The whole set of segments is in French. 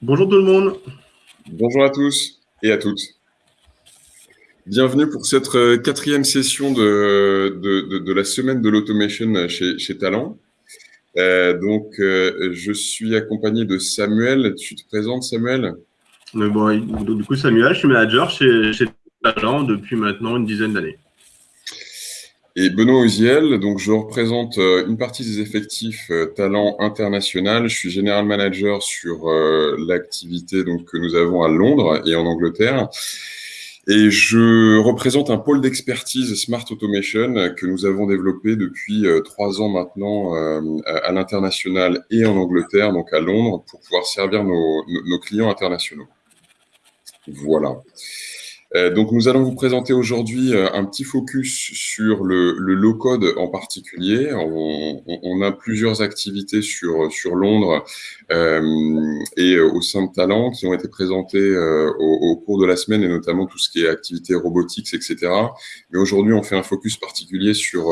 Bonjour tout le monde. Bonjour à tous et à toutes. Bienvenue pour cette euh, quatrième session de, de, la semaine de l'automation chez, chez Talent. Euh, donc, euh, je suis accompagné de Samuel. Tu te présentes, Samuel? Bon, Du coup, Samuel, je suis manager chez, chez Talent depuis maintenant une dizaine d'années. Et Benoît Oziel, donc je représente une partie des effectifs Talent International. Je suis général manager sur l'activité donc que nous avons à Londres et en Angleterre. Et je représente un pôle d'expertise Smart Automation que nous avons développé depuis euh, trois ans maintenant euh, à l'international et en Angleterre, donc à Londres, pour pouvoir servir nos clients internationaux. Voilà. Euh, donc, nous allons vous présenter aujourd'hui euh, un petit focus sur le, low-code en particulier. On, a plusieurs activités sur, Londres euh, et au sein de Talent qui ont été présentées au, au, cours de la semaine et notamment tout ce qui est activités robotiques, etc. Mais aujourd'hui, on fait un focus particulier sur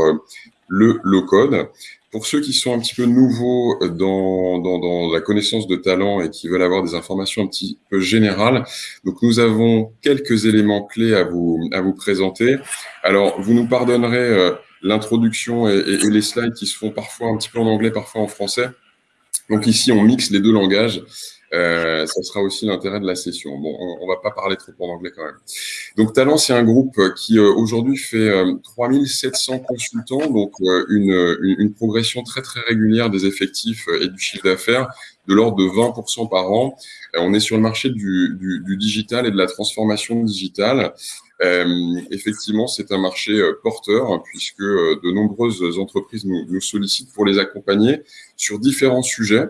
le low-code. Pour ceux qui sont un petit peu nouveaux dans, dans, la connaissance de talent et qui veulent avoir des informations un petit peu générales, donc nous avons quelques éléments clés à vous, présenter. Alors, vous nous pardonnerez euh, l'introduction et, les slides qui se font parfois un petit peu en anglais, parfois en français. Donc ici, on mixe les deux langages. Euh, ça sera aussi l'intérêt de la session. Bon, on, on va pas parler trop en anglais quand même. Donc Talent, c'est un groupe qui euh, aujourd'hui fait euh, 3700 consultants, donc euh, une, une, progression très très régulière des effectifs euh, et du chiffre d'affaires de l'ordre de 20% par an. on est sur le marché du, du, du, digital et de la transformation digitale. effectivement, c'est un marché porteur puisque de nombreuses entreprises nous, nous sollicitent pour les accompagner sur différents sujets.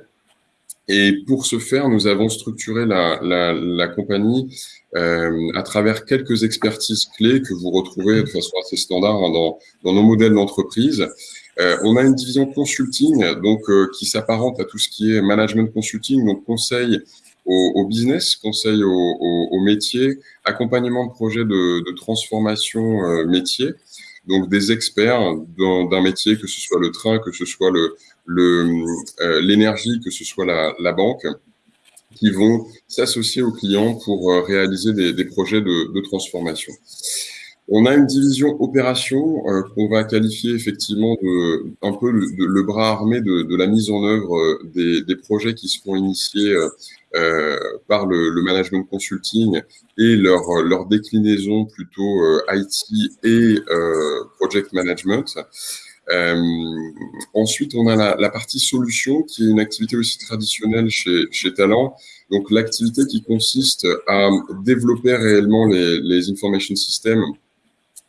Et pour ce faire, nous avons structuré la, la, la compagnie euh, à travers quelques expertises clés que vous retrouvez de façon assez standard hein, dans, dans, nos modèles d'entreprise. Euh, on a une division consulting donc euh, qui s'apparente à tout ce qui est management consulting, donc conseil au, au business, conseil au, au, au, métier, accompagnement de projets de, de transformation euh, métier donc des experts d'un métier, que ce soit le train, que ce soit le l'énergie, euh, que ce soit la, la, banque, qui vont s'associer aux clients pour euh, réaliser des, des projets de, de, transformation. On a une division opération euh, qu'on va qualifier effectivement de un peu le, le bras armé de, de, la mise en œuvre euh, des, des projets qui seront initiés euh, par le, le, management consulting et leur, leur déclinaison plutôt euh, IT et project management. Ensuite, on a la, partie solution qui est une activité aussi traditionnelle chez, chez Talent. Donc, l'activité qui consiste à développer réellement les, les information systems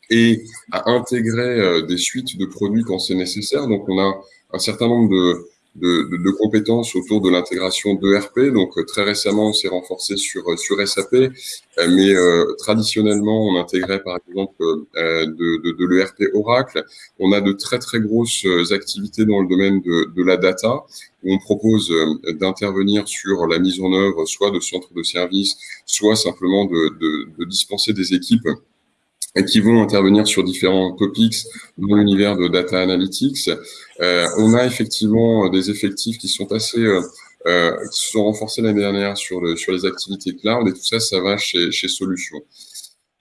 et à intégrer des suites de produits quand c'est nécessaire. Donc, on a un certain nombre de, de, de, de compétences autour de l'intégration d'ERP. Donc, euh, très récemment, on s'est renforcé sur, euh, sur SAP, euh, mais euh, traditionnellement, on intégrait par exemple euh, de, de, l'ERP Oracle. On a de très, très grosses activités dans le domaine de, la data, où on propose d'intervenir sur la mise en œuvre soit de centres de services, soit simplement de dispenser des équipes et qui vont intervenir sur différents topics dans l'univers de data analytics. Euh, on a effectivement des effectifs qui sont assez euh, euh, qui se sont renforcés l'année dernière sur, le, sur les activités cloud et tout ça, ça va chez, chez Solutions.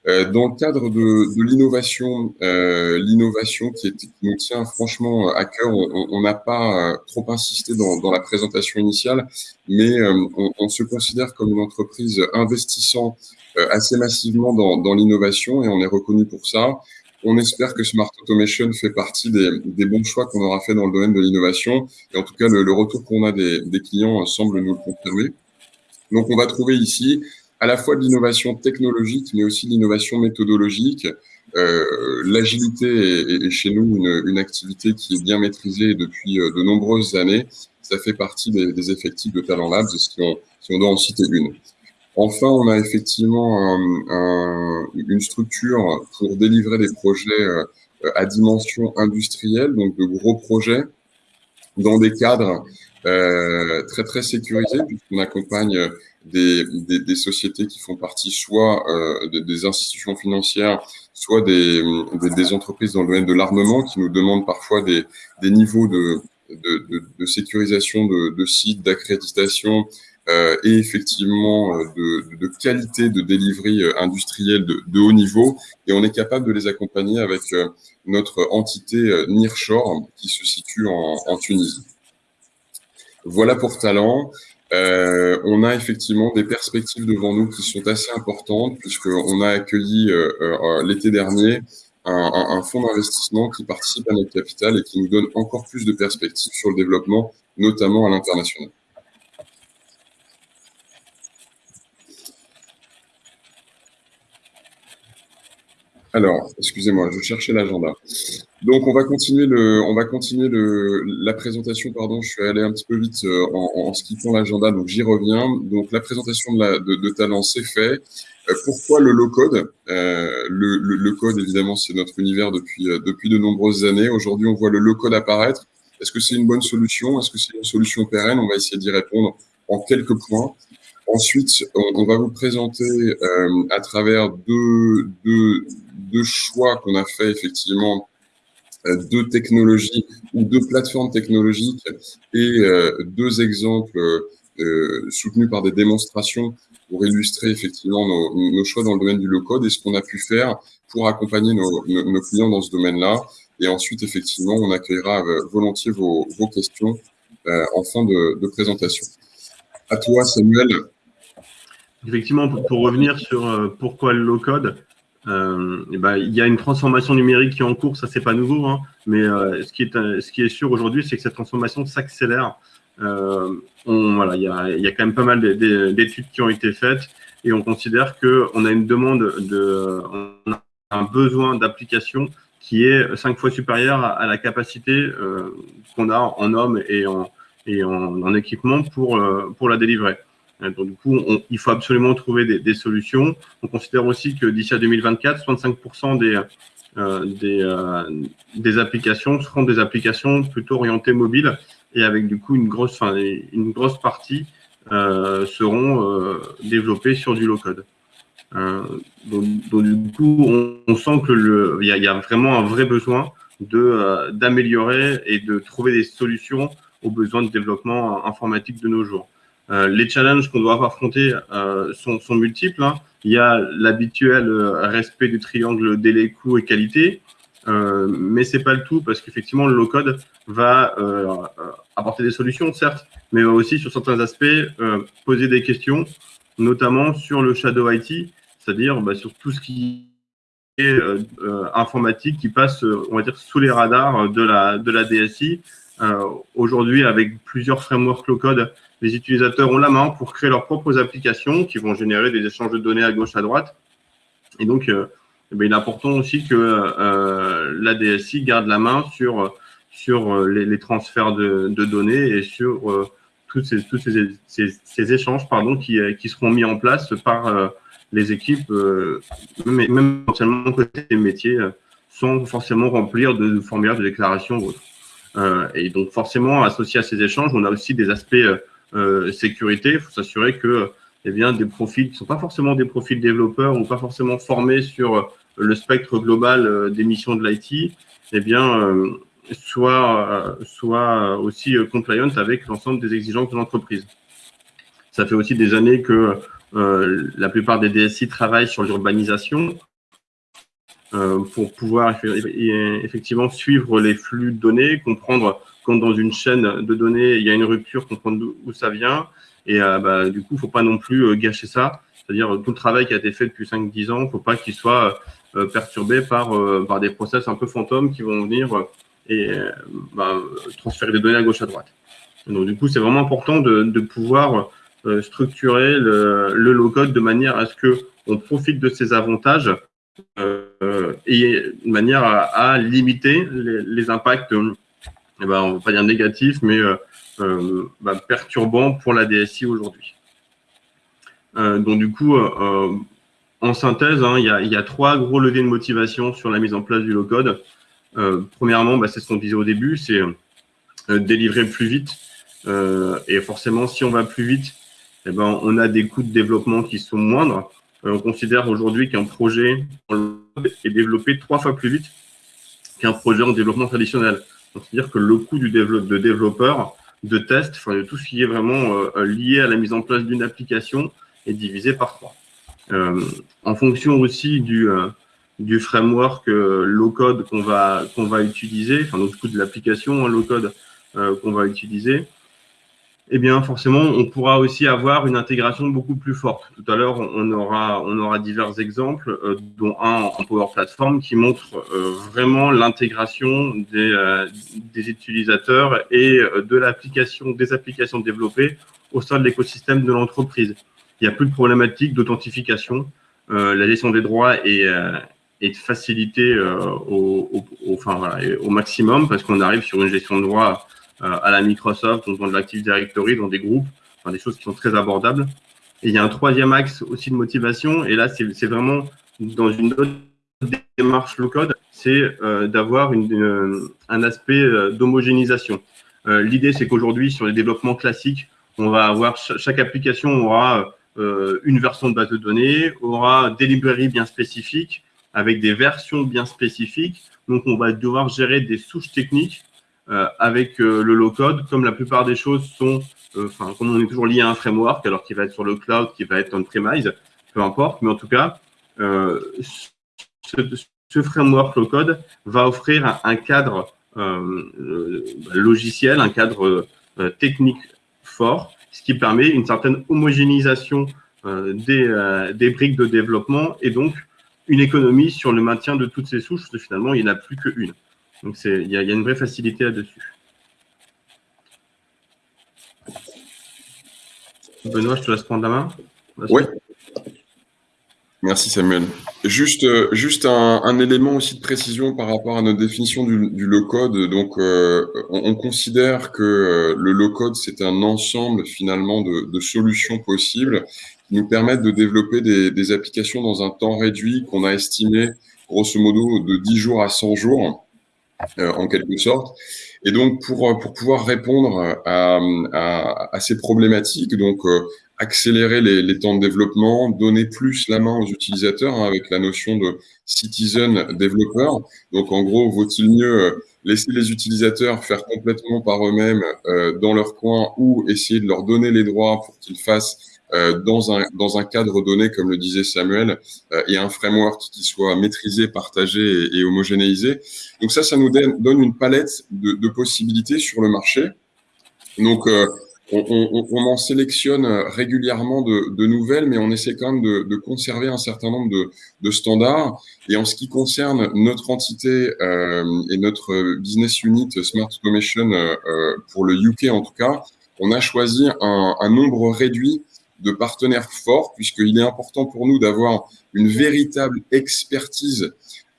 Euh, dans le cadre de, de l'innovation, euh, l'innovation qui, qui, nous tient franchement à cœur, on n'a pas euh, trop insisté dans, dans, la présentation initiale, mais on, on, se considère comme une entreprise investissant assez massivement dans, dans l'innovation et on est reconnu pour ça. On espère que Smart Automation fait partie des, des bons choix qu'on aura fait dans le domaine de l'innovation. Et en tout cas, le, le retour qu'on a des, des clients semble nous le confirmer. Donc, on va trouver ici à la fois de l'innovation technologique, mais aussi de l'innovation méthodologique. Euh, L'agilité est, est, chez nous une, une, activité qui est bien maîtrisée depuis euh, de nombreuses années. Ça fait partie des, des effectifs de Talent Labs, si on, si on doit en citer une. Enfin, on a effectivement un, un, une structure pour délivrer des projets euh, à dimension industrielle, donc de gros projets, dans des cadres euh, très très sécurisés, puisqu'on accompagne des, des, des, sociétés qui font partie soit euh, des, des, institutions financières, soit des, entreprises dans le domaine de l'armement qui nous demandent parfois des, niveaux de, de, de sécurisation de, sites, d'accréditation et effectivement de, qualité de delivery industrielle de, haut niveau. Et on est capable de les accompagner avec notre entité Nearshore qui se situe en, en Tunisie. Voilà pour Talent. Euh, on a effectivement des perspectives devant nous qui sont assez importantes puisqu'on a accueilli euh, euh, l'été dernier un, fonds d'investissement qui participe à notre capital et qui nous donne encore plus de perspectives sur le développement, notamment à l'international. Alors, excusez-moi, je cherchais l'agenda. Donc, on va continuer, le, on va continuer le, la présentation. Pardon, je suis allé un petit peu vite euh, en, skippant l'agenda, donc j'y reviens. Donc, la présentation de, la, de, de Talent, c'est fait. Euh, pourquoi le low-code? Euh, le, code, évidemment, c'est notre univers depuis, depuis de nombreuses années. Aujourd'hui, on voit le low-code apparaître. Est-ce que c'est une bonne solution? Est-ce que c'est une solution pérenne? On va essayer d'y répondre en quelques points. Ensuite, on, va vous présenter euh, à travers deux, choix qu'on a fait effectivement euh, deux technologies ou deux plateformes technologiques et euh, deux exemples soutenus par des démonstrations pour illustrer effectivement nos, choix dans le domaine du low-code et ce qu'on a pu faire pour accompagner nos, clients dans ce domaine-là. Et ensuite, effectivement, on accueillera volontiers vos, vos questions en fin de, de présentation. À toi, Samuel, Effectivement, pour, revenir sur euh, pourquoi le low-code, euh, eh ben, il y a une transformation numérique qui est en cours, ça c'est pas nouveau, hein, mais euh, ce, qui est, sûr aujourd'hui, c'est que cette transformation s'accélère. voilà, il y a, quand même pas mal d'études qui ont été faites et on considère qu'on a une demande, de, un besoin d'application qui est cinq fois supérieur à, la capacité qu'on a en hommes et en, et en, en équipement pour la délivrer. Euh, donc, du coup, il faut absolument trouver des, solutions. On considère aussi que d'ici à 2024, 65% des, euh, des, euh, des, applications seront des applications plutôt orientées mobile et avec du coup une grosse, une grosse partie seront développées sur du low-code. Donc, du coup, on, sent que il y, y, a vraiment un vrai besoin de d'améliorer et de trouver des solutions aux besoins de développement informatique de nos jours. Euh, les challenges qu'on doit affronter euh, sont, sont, multiples. Hein. Il y a l'habituel euh, respect du triangle délai, coût et qualité, euh, mais c'est pas le tout parce qu'effectivement le low-code va euh, apporter des solutions, certes, mais va aussi sur certains aspects poser des questions, notamment sur le shadow IT, c'est-à-dire bah, sur tout ce qui est informatique qui passe, on va dire, sous les radars de la, de la DSI. Aujourd'hui, avec plusieurs frameworks low-code les utilisateurs ont la main pour créer leurs propres applications qui vont générer des échanges de données à gauche, à droite. Et donc, euh, eh ben, il est important aussi que euh, la garde la main sur, sur euh, les, transferts de, données et sur euh, tous, ces, tous ces, ces, échanges pardon, qui, qui seront mis en place par les équipes, même, même potentiellement côté métier, sans forcément remplir de formulaires de déclaration ou autre. et donc, forcément, associé à ces échanges, on a aussi des aspects euh, sécurité, il faut s'assurer que eh bien, des profils qui ne sont pas forcément des profils développeurs ou pas forcément formés sur euh, le spectre global euh, des missions de l'IT, eh bien, soit, soit aussi compliant avec l'ensemble des exigences de l'entreprise. Ça fait aussi des années que la plupart des DSI travaillent sur l'urbanisation pour pouvoir effectivement suivre les flux de données, comprendre quand dans une chaîne de données, il y a une rupture, comprendre où ça vient. Et euh, bah, du coup, il ne faut pas non plus euh, gâcher ça. C'est-à-dire tout le travail qui a été fait depuis 5-10 ans, il ne faut pas qu'il soit euh, perturbé par, par des process un peu fantômes qui vont venir et bah, transférer des données à gauche à droite. Donc du coup, c'est vraiment important de, pouvoir structurer le, le low-code de manière à ce que on profite de ces avantages euh, et de manière à, limiter les impacts eh ben, on va pas dire négatif, mais euh, euh, bah, perturbant pour la DSI aujourd'hui. Euh, donc du coup, en synthèse, hein, il, y a, y a, trois gros leviers de motivation sur la mise en place du low-code. premièrement, bah, c'est ce qu'on disait au début, c'est délivrer plus vite. et forcément, si on va plus vite, eh ben, on a des coûts de développement qui sont moindres. on considère aujourd'hui qu'un projet est développé trois fois plus vite qu'un projet en développement traditionnel. C'est-à-dire que le coût du de développeur de test, enfin, de tout ce qui est vraiment lié à la mise en place d'une application est divisé par trois. en fonction aussi du, du framework low-code qu'on va, qu'on va utiliser, enfin, donc, du coup, de l'application hein, low-code qu'on va utiliser, eh bien, forcément, on pourra aussi avoir une intégration beaucoup plus forte. Tout à l'heure, on aura, on aura divers exemples, euh, dont un en Power Platform qui montre euh, vraiment l'intégration des, euh, des, utilisateurs et de l'application, des applications développées au sein de l'écosystème de l'entreprise. Il n'y a plus de problématique d'authentification. la gestion des droits est, est facilitée au, au, au, enfin, voilà, au maximum parce qu'on arrive sur une gestion de droits euh, à la Microsoft, dans de l'Active Directory, dans des groupes, enfin, des choses qui sont très abordables. Et il y a un troisième axe aussi de motivation, et là, c'est vraiment dans une autre démarche low-code, c'est euh, d'avoir un aspect euh, d'homogénéisation. L'idée, c'est qu'aujourd'hui, sur les développements classiques, on va avoir chaque application aura une version de base de données, aura des librairies bien spécifiques, avec des versions bien spécifiques. Donc, on va devoir gérer des souches techniques euh, avec euh, le low-code, comme la plupart des choses sont, euh, enfin, comme on est toujours lié à un framework, alors qu'il va être sur le cloud, qui va être on-premise, peu importe, mais en tout cas, ce, ce, framework low-code va offrir un, cadre logiciel, un cadre technique fort, ce qui permet une certaine homogénéisation des, des, briques de développement et donc une économie sur le maintien de toutes ces souches, parce que finalement, il n'y en a plus qu'une. Donc, il y, a une vraie facilité là-dessus. Benoît, je te laisse prendre la main. Oui. Merci Samuel. Juste, euh, juste un, élément aussi de précision par rapport à notre définition du, low-code. Donc, euh, on, considère que euh, le low-code, c'est un ensemble finalement de, solutions possibles qui nous permettent de développer des, des applications dans un temps réduit qu'on a estimé grosso modo de 10 jours à 100 jours. Euh, en quelque sorte. Et donc, pour, euh, pour pouvoir répondre à, à, à ces problématiques, donc euh, accélérer les, temps de développement, donner plus la main aux utilisateurs hein, avec la notion de citizen developer. Donc, en gros, vaut-il mieux laisser les utilisateurs faire complètement par eux-mêmes dans leur coin ou essayer de leur donner les droits pour qu'ils fassent euh, dans, un, dans un cadre donné, comme le disait Samuel, euh, et un framework qui soit maîtrisé, partagé et, homogénéisé. Donc ça, ça nous donne une palette de, de possibilités sur le marché. Donc, euh, on, on, on, en sélectionne régulièrement de, de, nouvelles, mais on essaie quand même de, de conserver un certain nombre de, de, standards. Et en ce qui concerne notre entité euh, et notre business unit Smart Automation, euh, pour le UK en tout cas, on a choisi un, un nombre réduit de partenaires forts, puisqu'il est important pour nous d'avoir une véritable expertise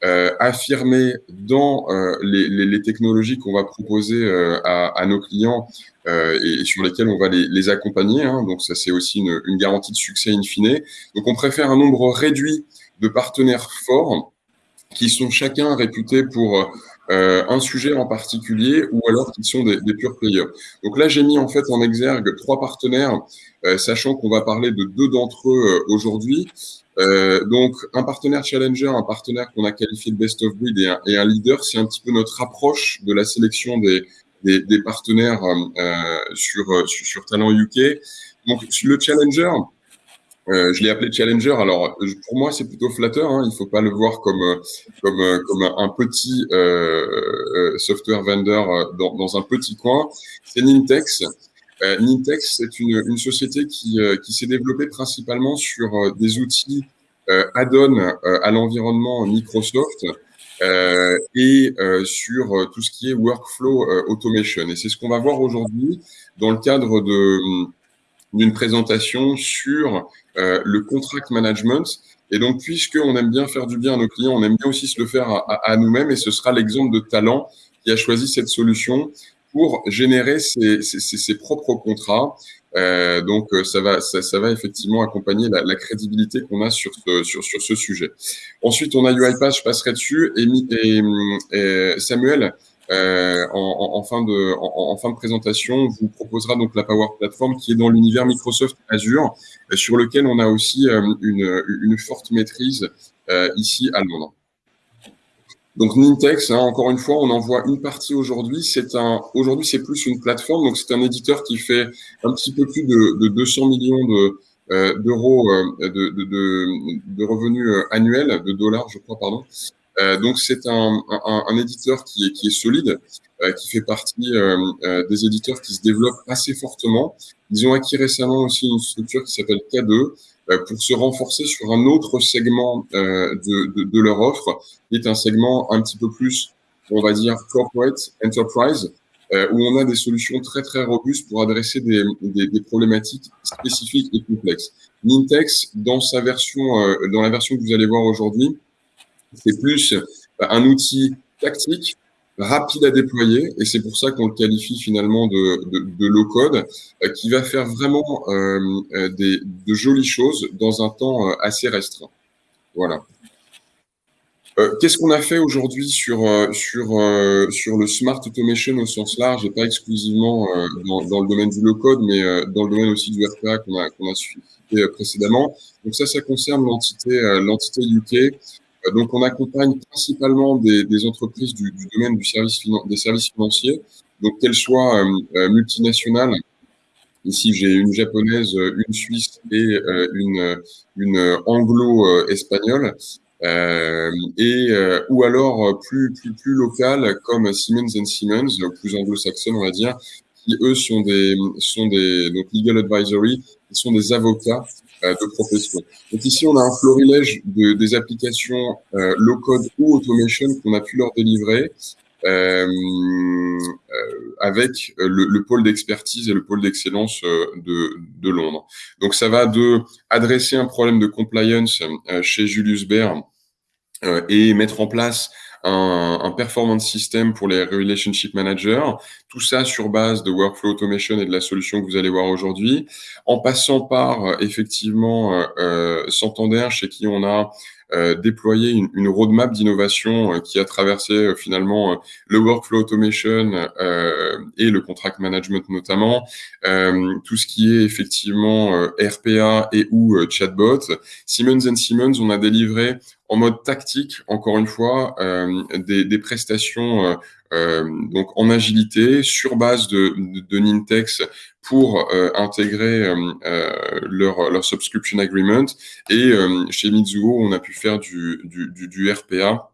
euh, affirmée dans euh, les, les, les, technologies qu'on va proposer euh, à, à, nos clients euh, et, sur lesquelles on va les, les accompagner. Hein. Donc ça, c'est aussi une, une, garantie de succès in fine. Donc on préfère un nombre réduit de partenaires forts qui sont chacun réputés pour euh, un sujet en particulier ou alors qui sont des, des pure players. Donc là, j'ai mis en fait en exergue trois partenaires, euh, sachant qu'on va parler de deux d'entre eux euh, aujourd'hui. Euh, donc un partenaire challenger, un partenaire qu'on a qualifié de best of breed et un, et un leader, c'est un petit peu notre approche de la sélection des, des, des partenaires euh, sur, sur, sur Talent UK. Donc le challenger, euh, je l'ai appelé challenger. Alors, pour moi, c'est plutôt flatteur. Hein. Il faut pas le voir comme euh, comme euh, comme un petit euh, software vendor dans, dans, un petit coin. C'est Nintex. Nintex, c'est une, une société qui qui s'est développée principalement sur des outils add-on à l'environnement Microsoft. Euh, et euh, sur tout ce qui est workflow automation. Et c'est ce qu'on va voir aujourd'hui dans le cadre de d'une présentation sur euh, le contract management. Et donc, puisqu'on aime bien faire du bien à nos clients, on aime bien aussi se le faire à, à, nous-mêmes. Et ce sera l'exemple de Talent qui a choisi cette solution pour générer ses, ses, ses propres contrats. Euh, donc, euh, ça va, ça, ça, va effectivement accompagner la, la crédibilité qu'on a sur ce, sur, sur ce sujet. Ensuite, on a UiPath, je passerai dessus. Et, et, et Samuel, euh, en, en, fin de, en, en, fin de présentation, vous proposera donc la Power Platform qui est dans l'univers Microsoft Azure, euh, sur lequel on a aussi euh, une, une, forte maîtrise ici à Londres. Donc Nintex, hein, encore une fois, on en voit une partie aujourd'hui. C'est un, aujourd'hui c'est plus une plateforme. Donc c'est un éditeur qui fait un petit peu plus de, de 200 millions de, euh, d'euros euh, de, de, de, revenus euh, annuels, de dollars, je crois, pardon. Euh, donc c'est un, un, un, éditeur qui est, qui est solide, euh, qui fait partie euh, des éditeurs qui se développent assez fortement. Ils ont acquis récemment aussi une structure qui s'appelle K2 pour se renforcer sur un autre segment de, de, de, leur offre, qui est un segment un petit peu plus, on va dire, corporate enterprise, euh, où on a des solutions très très robustes pour adresser des, des, des problématiques spécifiques et complexes. Nintex, dans sa version, euh, dans la version que vous allez voir aujourd'hui, c'est plus bah, un outil tactique rapide à déployer et c'est pour ça qu'on le qualifie finalement de, de, de low code euh, qui va faire vraiment euh, des, de jolies choses dans un temps assez restreint. Voilà. Euh, qu'est-ce qu'on a fait aujourd'hui sur, euh, sur, euh, sur le smart automation au sens large et pas exclusivement dans, le domaine du low-code, mais dans le domaine aussi du RPA qu'on a, qu'on a cité précédemment? Donc ça, ça concerne l'entité l'entité UK. Donc on accompagne principalement des, entreprises du, domaine des services financiers, donc qu'elles soient multinationales. Ici, j'ai une japonaise, une suisse et une, anglo-espagnole. Euh, et euh, ou alors plus plus local comme Siemens Siemens, plus anglo-saxonne on va dire, qui eux sont des sont des legal advisory, qui sont des avocats euh, de profession. Donc ici on a un florilège de, des applications euh, low code ou automation qu'on a pu leur délivrer. Euh, avec le, le pôle d'expertise et le pôle d'excellence de, de, Londres. Donc ça va de adresser un problème de compliance chez Julius Baer euh, et mettre en place un, un, performance system pour les relationship managers, tout ça sur base de workflow automation et de la solution que vous allez voir aujourd'hui, en passant par euh, effectivement euh, euh, Santander chez qui on a euh, déployer une, une roadmap d'innovation euh, qui a traversé euh, finalement le workflow automation et le contract management notamment, tout ce qui est effectivement RPA et ou chatbot. Siemens Siemens, on a délivré en mode tactique, encore une fois, des, des, prestations euh, donc en agilité sur base de, de, de Nintex pour euh, intégrer euh, leur, leur subscription agreement. Et chez Mizuho, on a pu faire du, du, du, du RPA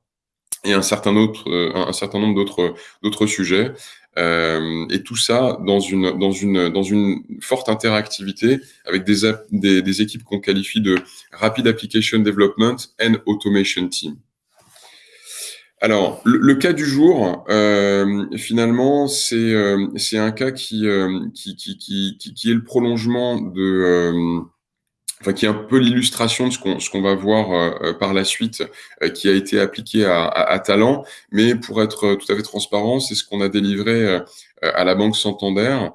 et un certain, autre, un certain nombre d'autres, d'autres sujets. Euh, et tout ça dans une, dans une, dans une forte interactivité avec des, des, des équipes qu'on qualifie de Rapid Application Development and Automation Team. Alors, le, cas du jour, euh, finalement, c'est euh, un cas qui, euh, qui, qui, qui, est le prolongement de, euh, enfin, qui est un peu l'illustration de ce qu'on ce qu'on va voir euh, par la suite, qui a été appliqué à, à, à, Talent. Mais pour être tout à fait transparent, c'est ce qu'on a délivré à la Banque Santander.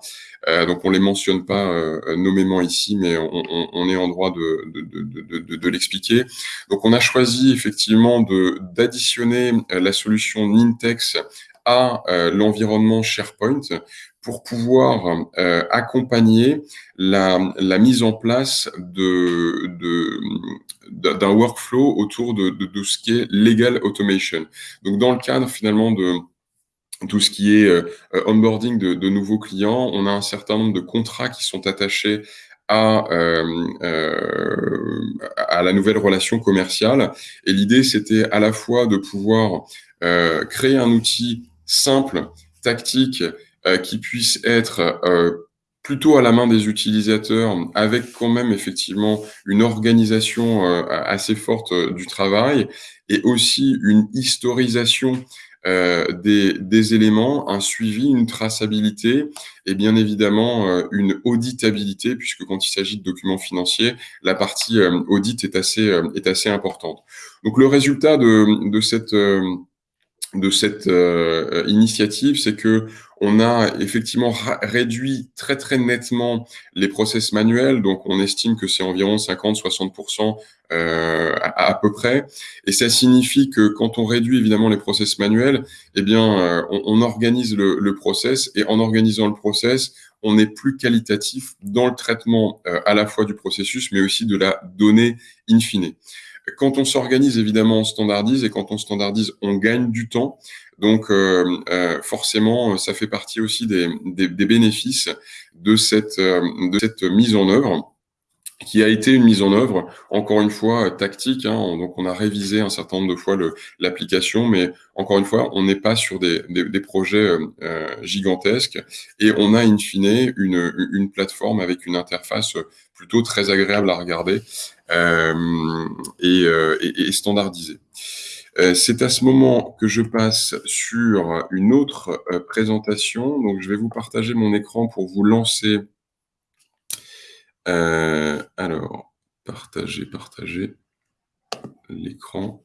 Euh, donc on les mentionne pas euh, nommément ici, mais on, on, on, est en droit de, de, de, de, de l'expliquer. Donc on a choisi effectivement d'additionner euh, la solution Nintex à euh, l'environnement SharePoint pour pouvoir euh, accompagner la, mise en place de, d'un workflow autour de, de, de, ce qui est legal automation. Donc dans le cadre finalement de tout ce qui est euh, onboarding de, nouveaux clients. On a un certain nombre de contrats qui sont attachés à, euh, à la nouvelle relation commerciale. Et l'idée, c'était à la fois de pouvoir créer un outil simple, tactique, qui puisse être euh, plutôt à la main des utilisateurs, avec quand même effectivement une organisation assez forte du travail et aussi une historisation euh, des, des, éléments, un suivi, une traçabilité et bien évidemment euh, une auditabilité, puisque quand il s'agit de documents financiers, la partie euh, audit est assez, est assez importante. Donc le résultat de, de cette de cette euh, initiative, c'est que on a effectivement réduit très très nettement les process manuels, donc on estime que c'est environ 50-60% euh, à, peu près, et ça signifie que quand on réduit évidemment les process manuels, eh bien euh, on, organise le, le, process, et en organisant le process, on est plus qualitatif dans le traitement à la fois du processus, mais aussi de la donnée in fine. Quand on s'organise, évidemment, on standardise et quand on standardise, on gagne du temps. Donc, euh, euh, forcément, ça fait partie aussi des, des, des bénéfices de cette, de cette mise en œuvre qui a été une mise en œuvre, encore une fois, tactique. Hein, donc, on a révisé un certain nombre de fois l'application, mais encore une fois, on n'est pas sur des, des, des projets euh, gigantesques et on a, in fine, une, une plateforme avec une interface plutôt très agréable à regarder euh, et, euh, et, et, standardisée. Euh, c'est à ce moment que je passe sur une autre euh, présentation. Donc, je vais vous partager mon écran pour vous lancer euh, alors, partager, partager l'écran.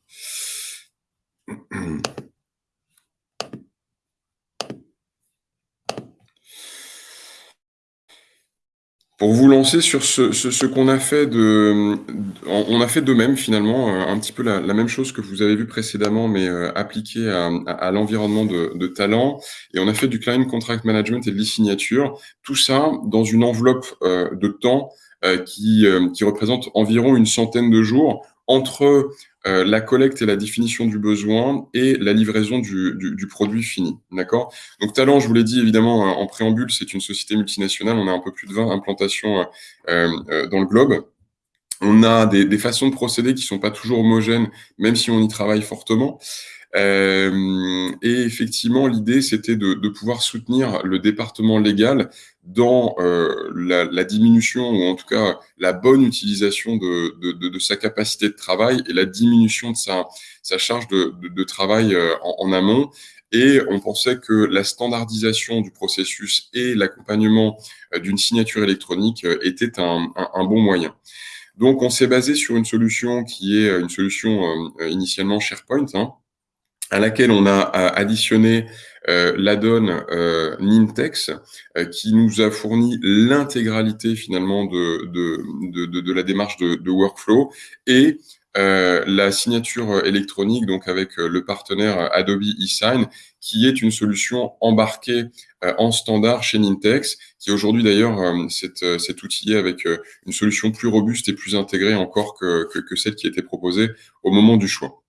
Pour vous lancer sur ce, qu'on a fait de, on a fait de même finalement, euh, un petit peu la, même chose que vous avez vu précédemment, mais euh, appliqué à, l'environnement de, talent. Et on a fait du client contract management et de l'e-signature. Tout ça dans une enveloppe euh, de temps qui, qui représente environ une centaine de jours entre euh, la collecte et la définition du besoin et la livraison du, du, du produit fini. D'accord? Donc Talent, je vous l'ai dit évidemment en préambule, c'est une société multinationale. On a un peu plus de 20 implantations euh, euh, dans le globe. On a des, des, façons de procéder qui sont pas toujours homogènes, même si on y travaille fortement. Euh, et effectivement, l'idée, c'était de, de, pouvoir soutenir le département légal dans euh, la, la, diminution, ou en tout cas la bonne utilisation de, de, de, sa capacité de travail et la diminution de sa, sa charge de, travail euh, en, en, amont. Et on pensait que la standardisation du processus et l'accompagnement euh, d'une signature électronique était un, un, un bon moyen. Donc, on s'est basé sur une solution qui est une solution initialement SharePoint, hein, à laquelle on a additionné euh, l'addon euh, Nintex, euh, qui nous a fourni l'intégralité finalement de, de, de, la démarche de, workflow et euh, la signature électronique, donc avec euh, le partenaire Adobe eSign, qui est une solution embarquée euh, en standard chez Nintex, qui aujourd'hui d'ailleurs cet, cet outillé avec une solution plus robuste et plus intégrée encore que, que, que celle qui était proposée au moment du choix.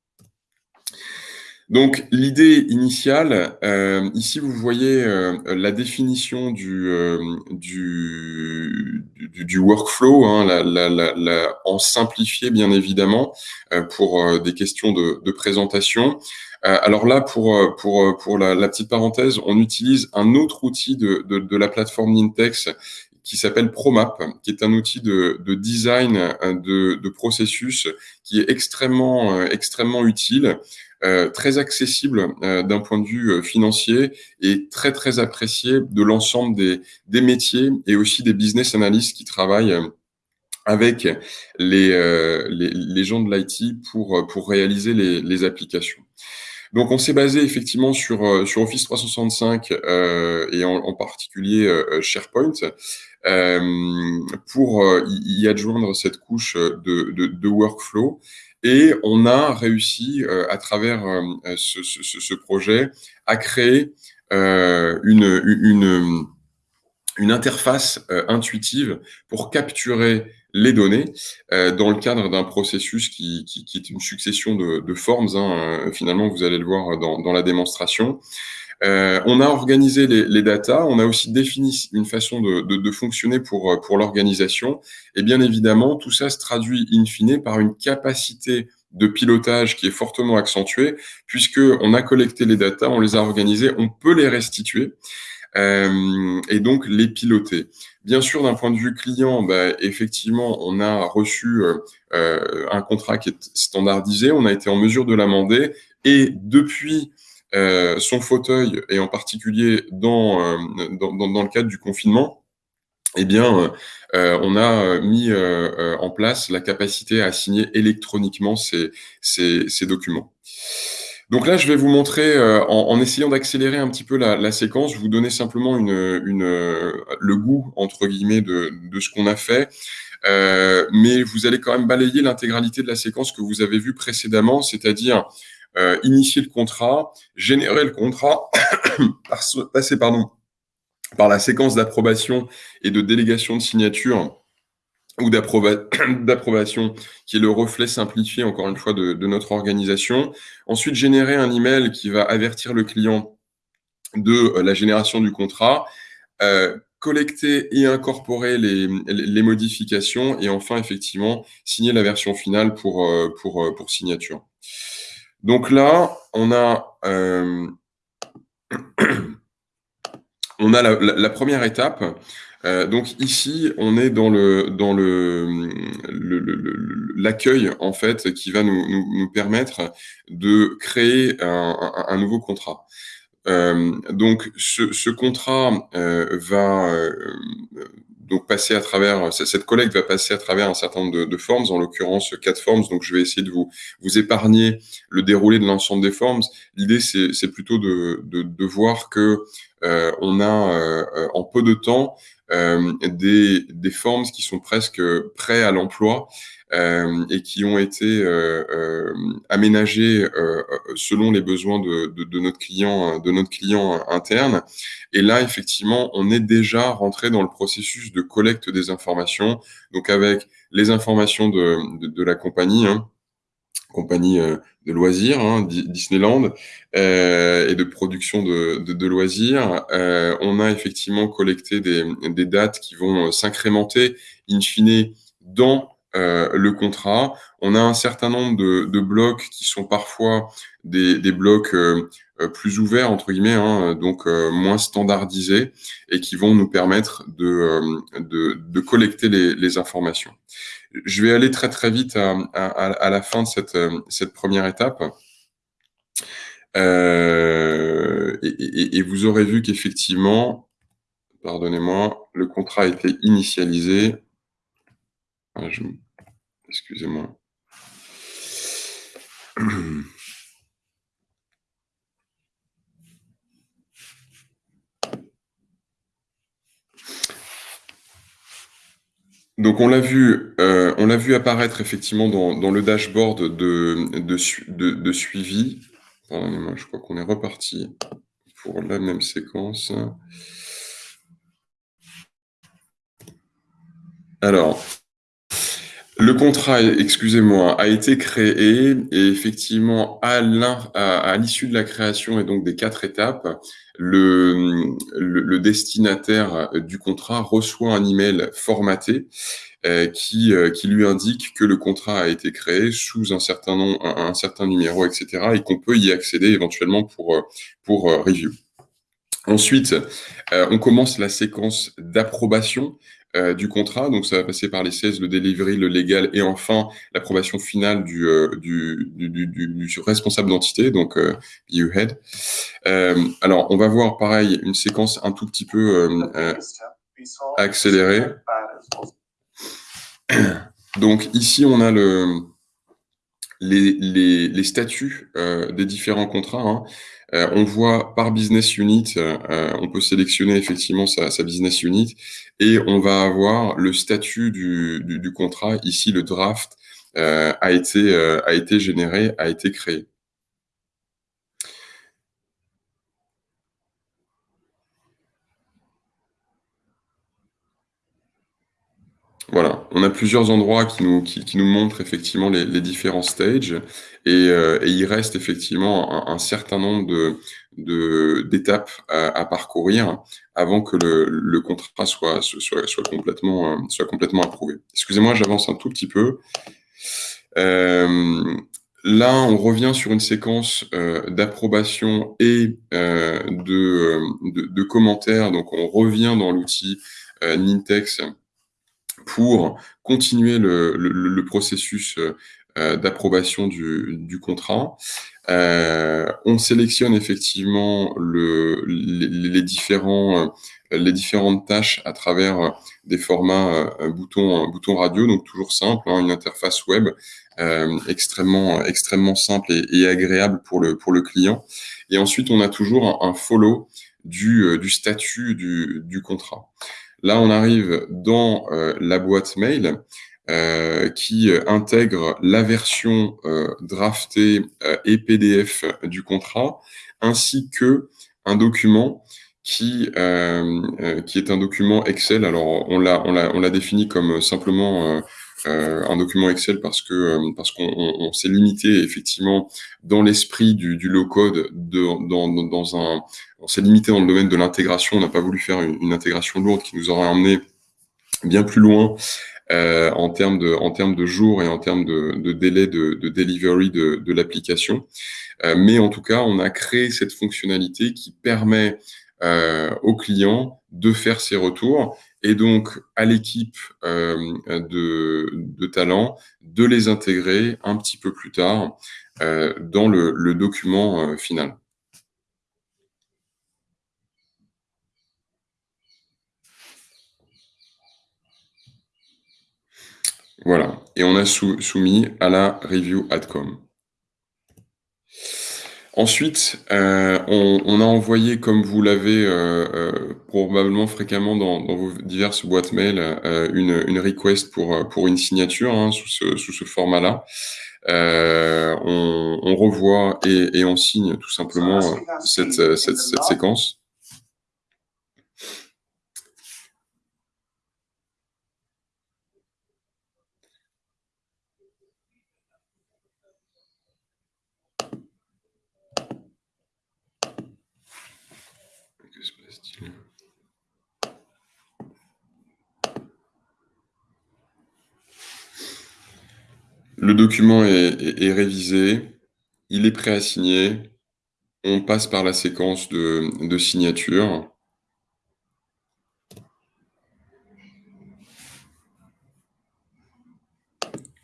Donc l'idée initiale, euh, ici vous voyez euh, la définition du, euh, du, du, workflow, hein, la, la, en simplifié bien évidemment, pour des questions de, présentation. Alors là, pour, pour, pour la, petite parenthèse, on utilise un autre outil de, de, la plateforme Nintex qui s'appelle ProMap, qui est un outil de, de design de, processus qui est extrêmement, extrêmement utile très accessible euh, d'un point de vue euh, financier et très très apprécié de l'ensemble des, métiers et aussi des business analysts qui travaillent avec les, gens de l'IT pour, pour réaliser les, les applications. Donc, on s'est basé effectivement sur, sur Office 365 euh, et en, particulier euh, SharePoint euh, pour y adjoindre cette couche de, de workflow et on a réussi, euh, à travers euh, ce, ce, projet, à créer euh, une, interface intuitive pour capturer les données dans le cadre d'un processus qui, est une succession de, formes. Hein, finalement, vous allez le voir dans la démonstration. Euh, on a organisé les, les data, on a aussi défini une façon de, de, de fonctionner pour, pour l'organisation. Et bien évidemment, tout ça se traduit in fine par une capacité de pilotage qui est fortement accentuée, puisque on a collecté les data, on les a organisés, on peut les restituer. Euh, et donc les piloter. Bien sûr, d'un point de vue client, bah, effectivement, on a reçu euh, euh un contrat qui est standardisé, on a été en mesure de l'amender, et depuis euh, son fauteuil, et en particulier dans, euh, dans, dans, le cadre du confinement, eh bien, euh, on a mis en place la capacité à signer électroniquement ces, ces, documents. Donc là, je vais vous montrer, en, essayant d'accélérer un petit peu la, la, séquence, vous donner simplement une, une, le goût, entre guillemets, de, de ce qu'on a fait. Mais vous allez quand même balayer l'intégralité de la séquence que vous avez vue précédemment, c'est-à-dire euh, initier le contrat, générer le contrat, passer pardon, par la séquence d'approbation et de délégation de signature ou d'approbation, qui est le reflet simplifié, encore une fois, de, notre organisation. Ensuite, générer un email qui va avertir le client de la génération du contrat, collecter et incorporer les, modifications, et enfin, effectivement, signer la version finale pour, pour, pour signature. Donc là, on a, euh, on a la, première étape. Euh, donc ici, on est dans le dans le l'accueil en fait qui va nous, nous, permettre de créer un, nouveau contrat. Euh, donc ce, ce contrat va donc passer à travers cette collecte va passer à travers un certain nombre de, formes, en l'occurrence quatre formes. Donc je vais essayer de vous vous épargner le déroulé de l'ensemble des formes. L'idée c'est plutôt de, de, de, voir que euh, on a euh, en peu de temps euh, des, des formes qui sont presque prêts à l'emploi euh, et qui ont été euh, euh, aménagés selon les besoins de, de, de, notre client, de notre client interne. Et là, effectivement, on est déjà rentré dans le processus de collecte des informations, donc avec les informations de, de la compagnie. Hein, compagnie de loisirs, hein, Disneyland, euh, et de production de loisirs. Euh, on a effectivement collecté des, des dates qui vont s'incrémenter in fine dans euh, le contrat. On a un certain nombre de, de blocs qui sont parfois des, des blocs euh, euh, plus ouverts, entre guillemets, hein, donc moins standardisés, et qui vont nous permettre de, de, de collecter les, les, informations. Je vais aller très très vite à, à, à la fin de cette, cette première étape. Euh, et, et, et, vous aurez vu qu'effectivement, pardonnez-moi, le contrat a été initialisé. Ah, Excusez-moi. Donc on l'a vu, euh, on l'a vu apparaître effectivement dans, le dashboard de, de, suivi. je crois qu'on est reparti pour la même séquence. Alors, le contrat, excusez-moi, a été créé et effectivement, à l'issue de la création et donc des quatre étapes, le, le, destinataire du contrat reçoit un email formaté euh, qui, euh, qui lui indique que le contrat a été créé sous un certain nom, un, certain numéro, etc. et qu'on peut y accéder éventuellement pour, pour euh, review. Ensuite, on commence la séquence d'approbation euh, du contrat. Donc, ça va passer par les 16, le delivery, le légal et enfin l'approbation finale du, euh, du, du, du, responsable d'entité, donc euh, head. Euh, alors, on va voir pareil une séquence un tout petit peu accélérée. Donc, ici, on a le, les, les, les statuts des différents contrats. Hein. Euh, on voit par business unit, euh, on peut sélectionner effectivement sa, business unit et on va avoir le statut du, contrat. Ici, le draft euh, a, été, a été généré, a été créé. Voilà, on a plusieurs endroits qui nous, qui, nous montrent effectivement les, différents stages euh, et, il reste effectivement un, certain nombre de, d'étapes à, parcourir avant que le, contrat soit, soit, complètement, euh, soit complètement approuvé. Excusez-moi, j'avance un tout petit peu. Euh, là, on revient sur une séquence d'approbation et de, de, commentaires. Donc, on revient dans l'outil Nintex pour continuer le, processus euh, d'approbation du, contrat. Euh, on sélectionne effectivement le, les, euh, différentes tâches à travers des formats euh, bouton, bouton radio, donc toujours simple, hein, une interface web euh, extrêmement, extrêmement simple et, agréable pour le, pour le client. Et ensuite, on a toujours un, follow du, statut du contrat. Là, on arrive dans euh, la boîte mail euh, qui intègre la version euh, draftée et PDF du contrat, ainsi que un document qui, qui est un document Excel. Alors, on l'a défini comme simplement un document Excel parce que parce qu'on s'est limité effectivement dans l'esprit du, du low-code dans, dans, un... On s'est limité dans le domaine de l'intégration. On n'a pas voulu faire une, une, intégration lourde qui nous aurait emmené bien plus loin euh, en termes de en termes de jours et en termes de, de délai de, de delivery de, de l'application. Euh, mais en tout cas, on a créé cette fonctionnalité qui permet euh, aux clients de faire ses retours et donc à l'équipe euh, de, de talent de les intégrer un petit peu plus tard euh, dans le, le document euh, final. Voilà, et on a soumis à la review AdCom. Ensuite, euh, on, a envoyé, comme vous l'avez euh, euh, probablement fréquemment dans, vos diverses boîtes mail, une, request pour, pour une signature hein, sous ce, format-là. On, revoit et, on signe tout simplement cette, cette séquence. Le document est, révisé, il est prêt à signer. On passe par la séquence de, signature.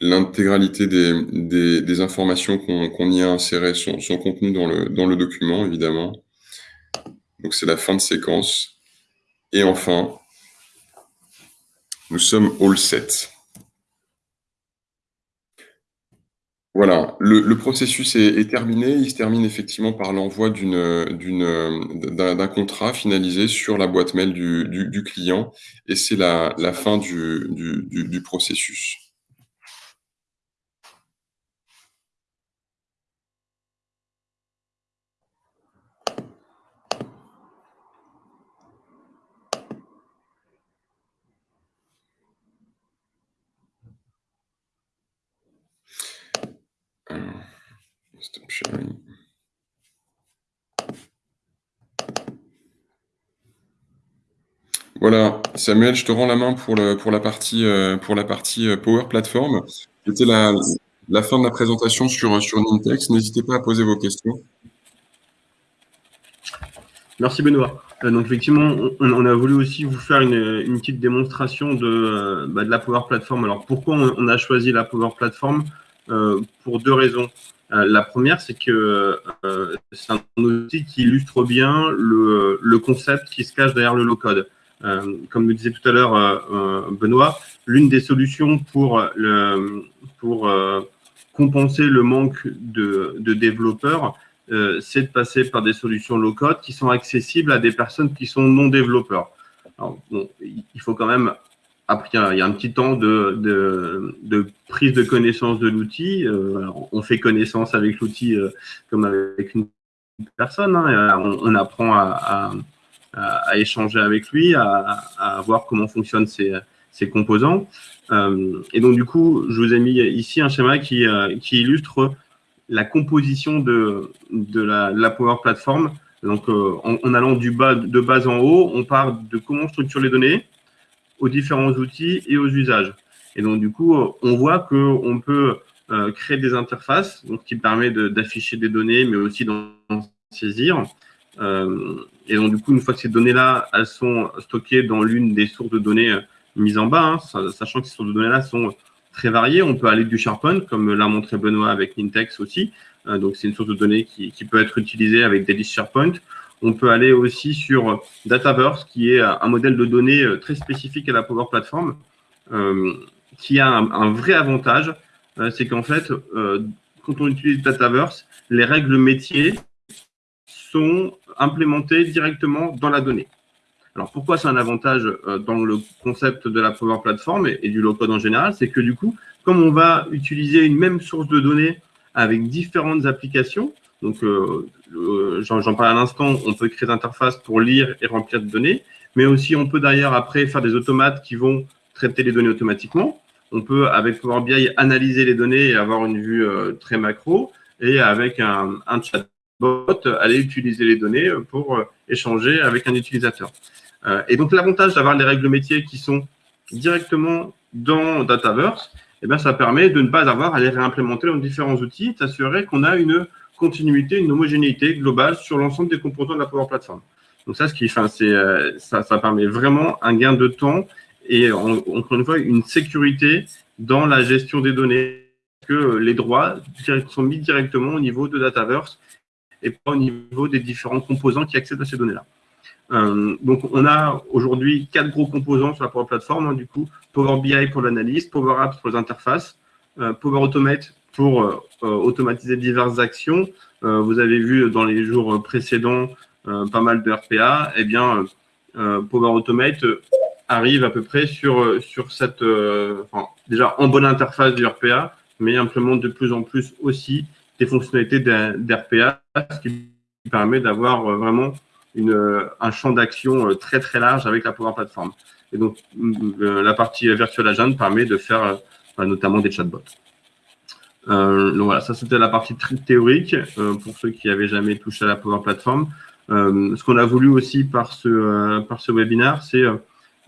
L'intégralité des, informations qu'on y a insérées sont, contenues dans le, document, évidemment. Donc, c'est la fin de séquence. Et enfin, nous sommes all set. Voilà, le, processus est, terminé. Il se termine effectivement par l'envoi d'un contrat finalisé sur la boîte mail du, client et c'est la, fin du processus. Voilà, Samuel, je te rends la main pour, le, pour la partie, euh, pour la partie euh, Power Platform. C'était la, la fin de la présentation sur, sur Nintex. N'hésitez pas à poser vos questions. Merci Benoît. Euh, donc effectivement, on, a voulu aussi vous faire une, une petite démonstration de, bah, de, la Power Platform. Alors pourquoi on, a choisi la Power Platform Pour deux raisons. Euh, la première, c'est que euh, c'est un outil qui illustre bien le, concept qui se cache derrière le low-code. Euh, comme nous disait tout à l'heure Benoît, l'une des solutions pour, le, pour compenser le manque de, développeurs, c'est de passer par des solutions low-code qui sont accessibles à des personnes qui sont non développeurs. il faut quand même après, il y a un petit temps de, prise de connaissance de l'outil. Euh, on fait connaissance avec l'outil euh, comme avec une personne. Hein, on, apprend à, échanger avec lui, à, voir comment fonctionnent ses, composants. Euh, et donc, du coup, je vous ai mis ici un schéma qui, illustre la composition de, la, Power Platform. Donc, en, en, allant du bas, de bas en haut, on part de comment on structure les données, aux différents outils et aux usages. Et donc, du coup, on voit qu'on peut euh, créer des interfaces donc, qui permettent d'afficher des données, mais aussi d'en saisir. Euh, et donc, du coup, une fois que ces données-là, elles sont stockées dans l'une des sources de données euh, mises en bas, hein, sachant que ces sources de données-là sont très variées. On peut aller du SharePoint, comme l'a montré Benoît avec Nintex aussi. donc, c'est une source de données qui, qui, peut être utilisée avec des listes SharePoint. On peut aller aussi sur Dataverse, qui est un modèle de données euh, très spécifique à la Power Platform, euh, qui a un, vrai avantage, euh, c'est qu'en fait, quand on utilise Dataverse, les règles métiers sont implémentées directement dans la donnée. Alors, pourquoi c'est un avantage dans le concept de la Power Platform et, du low-code en général? C'est que du coup, comme on va utiliser une même source de données avec différentes applications, Donc, j'en parle à l'instant, on peut créer des interfaces pour lire et remplir des données, mais aussi on peut d'ailleurs après faire des automates qui vont traiter les données automatiquement. On peut, avec Power BI, analyser les données et avoir une vue très macro, et avec un, un chatbot, aller utiliser les données pour échanger avec un utilisateur. et donc, l'avantage d'avoir les règles métiers qui sont directement dans Dataverse, eh bien, ça permet de ne pas avoir à les réimplémenter dans différents outils, s'assurer qu'on a une une homogénéité globale sur l'ensemble des composants de la Power Platform. Donc ça, ce qui, enfin, c'est, euh, ça, ça, permet vraiment un gain de temps et encore une fois une sécurité dans la gestion des données, que les droits sont mis directement au niveau de Dataverse et pas au niveau des différents composants qui accèdent à ces données-là. Euh, donc, on a aujourd'hui quatre gros composants sur la Power Platform. Hein, du coup, Power BI pour l'analyse, Power Apps pour les interfaces, euh, Power Automate pour euh, automatiser diverses actions. vous avez vu dans les jours précédents pas mal de RPA. Eh bien, Power Automate arrive à peu près sur, sur cette, déjà en bonne interface du RPA, mais implémente de plus en plus aussi des fonctionnalités d'RPA, ce qui permet d'avoir vraiment une, euh, un champ d'action euh, très très large avec la Power Platform. Et donc, euh, la partie Virtual Agent permet de faire notamment des chatbots. Euh, donc voilà, ça c'était la partie théorique pour ceux qui n'avaient jamais touché à la Power Platform. Euh, ce qu'on a voulu aussi par ce, par ce webinaire, c'est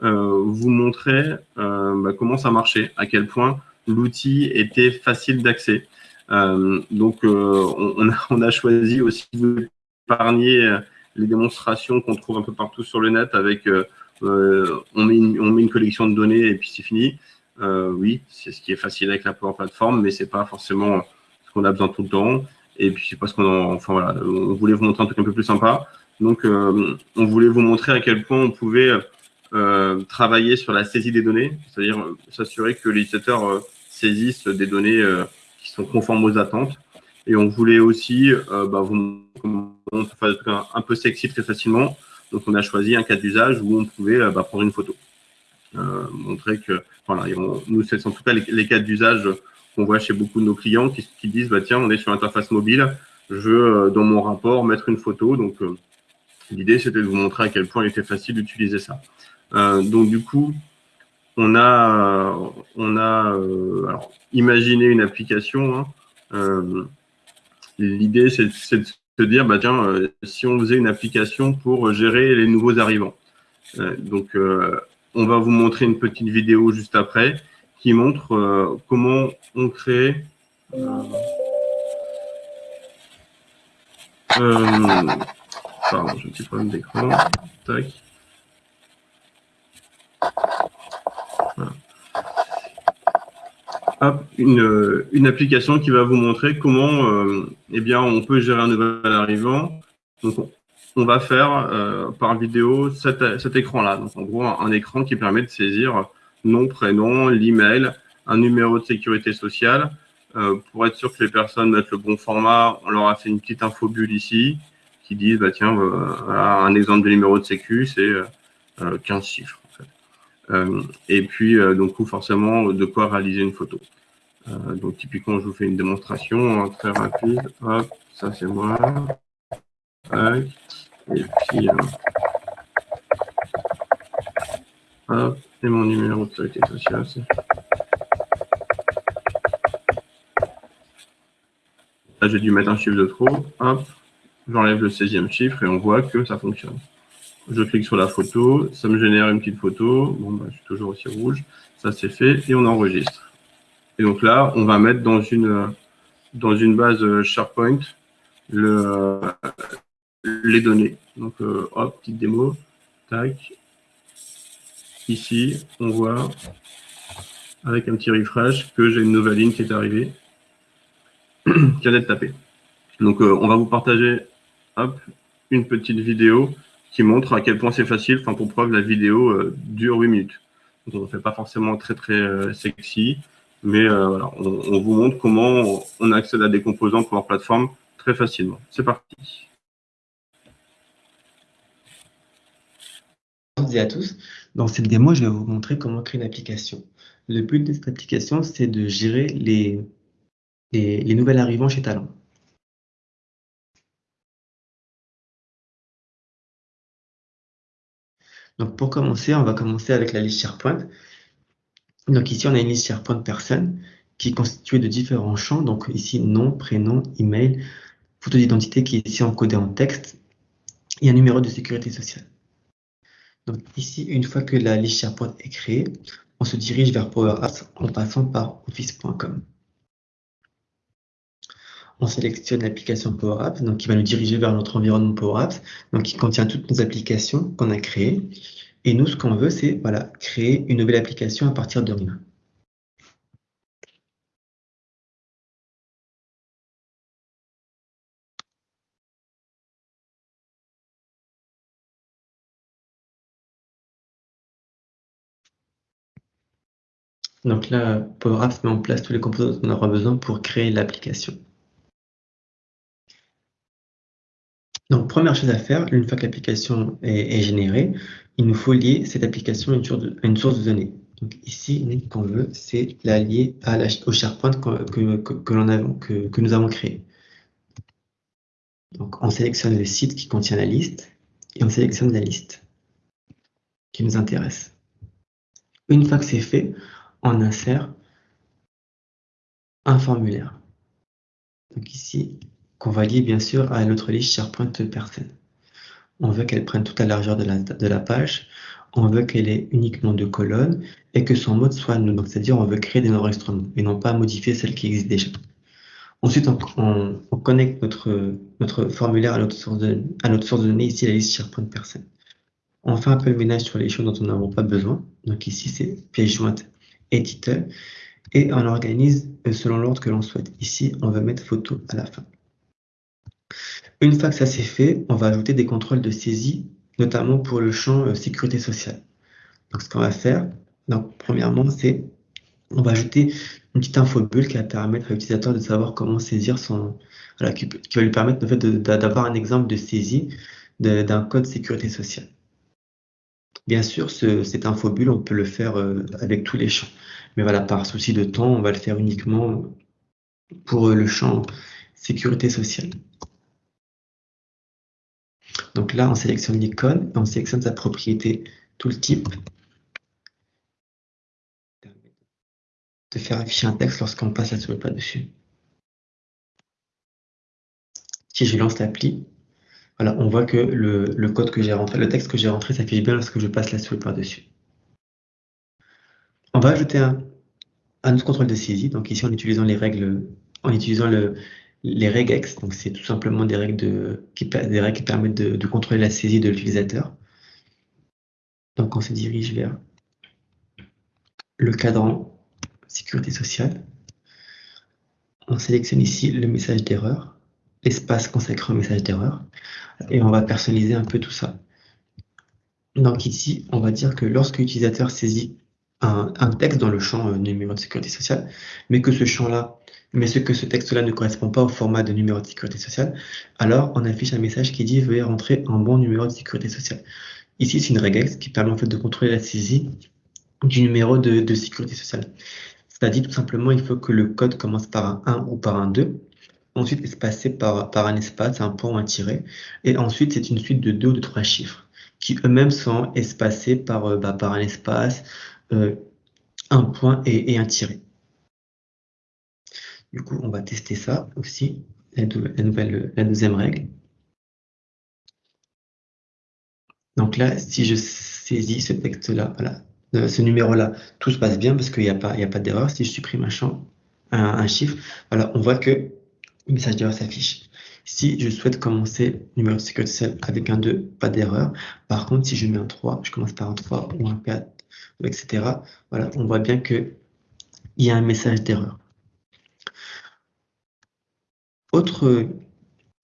vous montrer bah, comment ça marchait, à quel point l'outil était facile d'accès. donc on, a, on, a, choisi aussi de épargner les démonstrations qu'on trouve un peu partout sur le net avec euh, euh, on, met une, on, met une, collection de données et puis c'est fini. Euh, oui, c'est ce qui est facile avec la Power Platform, mais c'est pas forcément ce qu'on a besoin tout le temps. Et puis c'est parce qu'on enfin voilà, on voulait vous montrer un truc un peu plus sympa. Donc on voulait vous montrer à quel point on pouvait travailler sur la saisie des données, c'est-à-dire s'assurer que les utilisateurs saisissent des données qui sont conformes aux attentes. Et on voulait aussi bah, vous faire un, un, peu sexy très facilement. Donc, on a choisi un cas d'usage où on pouvait euh, bah, prendre une photo. Euh, montrer que, voilà, nous, c'est en tout cas les, cas d'usage qu'on voit chez beaucoup de nos clients qui, disent, bah, tiens, on est sur l'interface mobile, je veux, euh, dans mon rapport, mettre une photo. Donc, l'idée, c'était de vous montrer à quel point il était facile d'utiliser ça. donc, du coup, on a, on a alors, imaginé une application. Hein, L'idée, c'est de se dire, bah, tiens, euh, si on faisait une application pour gérer les nouveaux arrivants. Euh, donc, euh, on va vous montrer une petite vidéo juste après qui montre comment on crée pardon, j'ai un petit problème d'écran. Tac. une, application qui va vous montrer comment euh, eh bien, on peut gérer un nouvel arrivant. On va faire euh, par vidéo cet, cet écran-là. Donc, en gros, un, écran qui permet de saisir nom, prénom, l'email, un numéro de sécurité sociale. Euh, pour être sûr que les personnes mettent le bon format, on leur a fait une petite info bulle ici qui dit, bah, tiens, un exemple de numéro de sécu, c'est 15 chiffres. Euh, et puis, euh, donc, forcément, de quoi réaliser une photo. Euh, donc, typiquement, je vous fais une démonstration hein, très rapide. Hop, ça, c'est moi. Et puis, hop, et mon numéro de sécurité sociale. Là, j'ai dû mettre un chiffre de trop. Hop, j'enlève le 16e chiffre et on voit que ça fonctionne. Je clique sur la photo, ça me génère une petite photo. Bon, bah, je suis toujours aussi rouge. Ça, c'est fait et on enregistre. Et donc là, on va mettre dans une, dans une base SharePoint le, les données. Donc, euh, hop, petite démo. Tac. Ici, on voit avec un petit refresh que j'ai une nouvelle ligne qui est arrivée, qui vient d'être tapée. Donc, euh, on va vous partager une petite vidéo qui montre à quel point c'est facile. Enfin, pour preuve, la vidéo euh, dure 8 minutes. Donc, on ne fait pas forcément très, très sexy, mais voilà, on, vous montre comment on accède à des composants pour leur plateforme très facilement. C'est parti. Bonjour à tous. Dans cette démo, je vais vous montrer comment créer une application. Le but de cette application, c'est de gérer les, les, les nouvelles arrivants chez Talent. Donc pour commencer, on va commencer avec la liste SharePoint. Donc ici, on a une liste SharePoint personne qui est constituée de différents champs. Donc ici, nom, prénom, email, photo d'identité qui est ici encodée en texte et un numéro de sécurité sociale. Donc ici, une fois que la liste SharePoint est créée, on se dirige vers Power Apps en passant par office.com. On sélectionne l'application Power Apps, donc qui va nous diriger vers notre environnement Power Apps, donc qui contient toutes nos applications qu'on a créées. Et nous, ce qu'on veut, c'est voilà, créer une nouvelle application à partir de rien. Donc là, Power Apps met en place tous les composants dont on aura besoin pour créer l'application. Donc, première chose à faire, une fois que l'application est, générée, il nous faut lier cette application à une source de, données. Donc ici, ce qu'on veut, c'est la lier au SharePoint que nous avons créé. Donc, on sélectionne le site qui contient la liste et on sélectionne la liste qui nous intéresse. Une fois que c'est fait, on insère un formulaire. Donc ici, qu'on va lier bien sûr à notre liste SharePoint personne. On veut qu'elle prenne toute la largeur de la, page, on veut qu'elle ait uniquement deux colonnes et que son mode soit nous. Donc c'est-à-dire on veut créer des enregistrements et non pas modifier celles qui existent déjà. Ensuite, on, connecte notre, notre formulaire à notre, source de, à notre source de données, ici la liste SharePoint personne. On fait un peu le ménage sur les choses dont on n'a pas besoin. Donc ici, c'est pièce jointe éditeur et on organise selon l'ordre que l'on souhaite. Ici, on va mettre photo à la fin. Une fois que ça c'est fait, on va ajouter des contrôles de saisie, notamment pour le champ euh, sécurité sociale. Donc, ce qu'on va faire, donc, premièrement, c'est on va ajouter une petite infobulle qui va permettre à l'utilisateur de savoir comment saisir son, qui, va lui permettre fait, d'avoir un exemple de saisie d'un code sécurité sociale. Bien sûr, ce, cette infobulle, on peut le faire euh, avec tous les champs. Mais voilà, par souci de temps, on va le faire uniquement pour le champ sécurité sociale. Donc là, on sélectionne l'icône, on sélectionne sa propriété tooltip de faire afficher un texte lorsqu'on passe la souris pas dessus. Si je lance l'appli, on voit que le, texte que j'ai rentré s'affiche bien lorsque je passe la souris par-dessus. On va ajouter un, autre contrôle de saisie, donc ici en utilisant les règles, en utilisant le, les regex, donc c'est tout simplement des règles, de, qui, des règles qui permettent de, contrôler la saisie de l'utilisateur. Donc on se dirige vers le cadran sécurité sociale. On sélectionne ici le message d'erreur, l'espace consacré au message d'erreur, et on va personnaliser un peu tout ça. Donc ici, on va dire que lorsque l'utilisateur saisit un, texte dans le champ euh, numéro de sécurité sociale, mais que ce champ-là mais ce que ce texte-là ne correspond pas au format de numéro de sécurité sociale, alors on affiche un message qui dit veuillez rentrer un bon numéro de sécurité sociale. Ici, c'est une regex qui permet en fait de contrôler la saisie du numéro de, sécurité sociale. C'est-à-dire tout simplement, il faut que le code commence par un 1 ou par un 2, ensuite espacé par, par un espace, un point ou un tiret, et ensuite c'est une suite de deux ou de trois chiffres qui eux-mêmes sont espacés par, euh, bah, par un espace, euh, un point et, un tiret. Du coup, on va tester ça aussi, la, nouvelle, la deuxième règle. Donc là, si je saisis ce texte-là, voilà, euh, ce numéro-là, tout se passe bien parce qu'il n'y a pas, a pas d'erreur. Si je supprime un champ, un, chiffre, voilà, on voit que le message d'erreur s'affiche. Si je souhaite commencer numéro de sociale avec un 2, pas d'erreur. Par contre, si je mets un 3, je commence par un 3 ou un 4, etc. Voilà, on voit bien qu'il y a un message d'erreur. Autre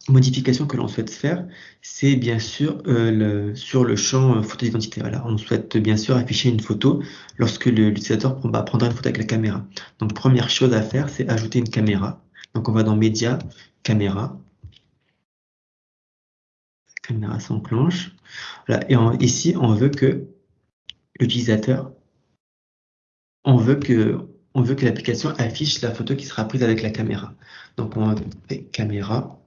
modification que l'on souhaite faire, c'est bien sûr euh, sur le champ euh, photo d'identité. on souhaite bien sûr afficher une photo lorsque l'utilisateur bah, prendra une photo avec la caméra. Donc première chose à faire, c'est ajouter une caméra. Donc on va dans Média, Caméra. Caméra s'enclenche. Et ici, on veut que l'utilisateur, on veut que on veut que l'application affiche la photo qui sera prise avec la caméra. Donc on fait caméra.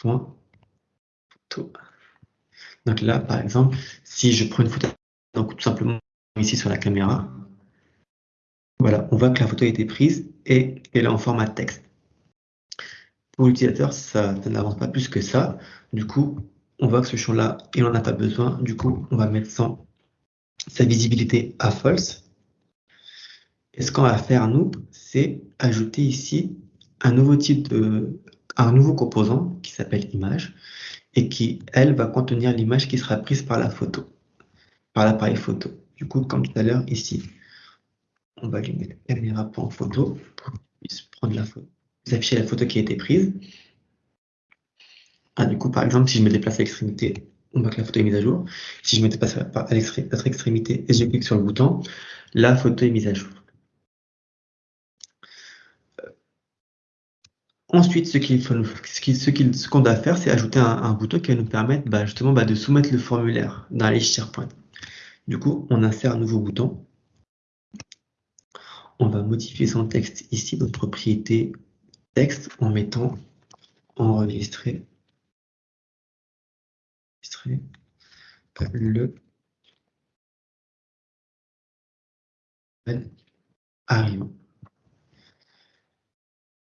Photo. Donc là, par exemple, si je prends une photo, donc tout simplement ici sur la caméra, voilà, on voit que la photo a été prise et elle est en format texte. Pour l'utilisateur, ça, n'avance pas plus que ça. Du coup, on voit que ce champ-là, il n'en a pas besoin. Du coup, on va mettre sans, sa visibilité à false. Et ce qu'on va faire, nous, c'est ajouter ici un nouveau type de, un nouveau composant qui s'appelle image et qui, elle, va contenir l'image qui sera prise par la photo, par l'appareil photo. Du coup, comme tout à l'heure, ici, on va lui mettre caméra.photo pour qu'il puisse prendre la photo, afficher la photo qui a été prise. Ah, du coup, par exemple, si je me déplace à l'extrémité, on voit que la photo est mise à jour. Si je me déplace à l'autre extrémité et je clique sur le bouton, la photo est mise à jour. Ensuite, ce qu'on doit faire, c'est ajouter un, bouton qui va nous permettre bah, justement bah, de soumettre le formulaire dans les SharePoint. Du coup, on insère un nouveau bouton. On va modifier son texte ici, notre propriété texte, en mettant enregistrer, le arrivant.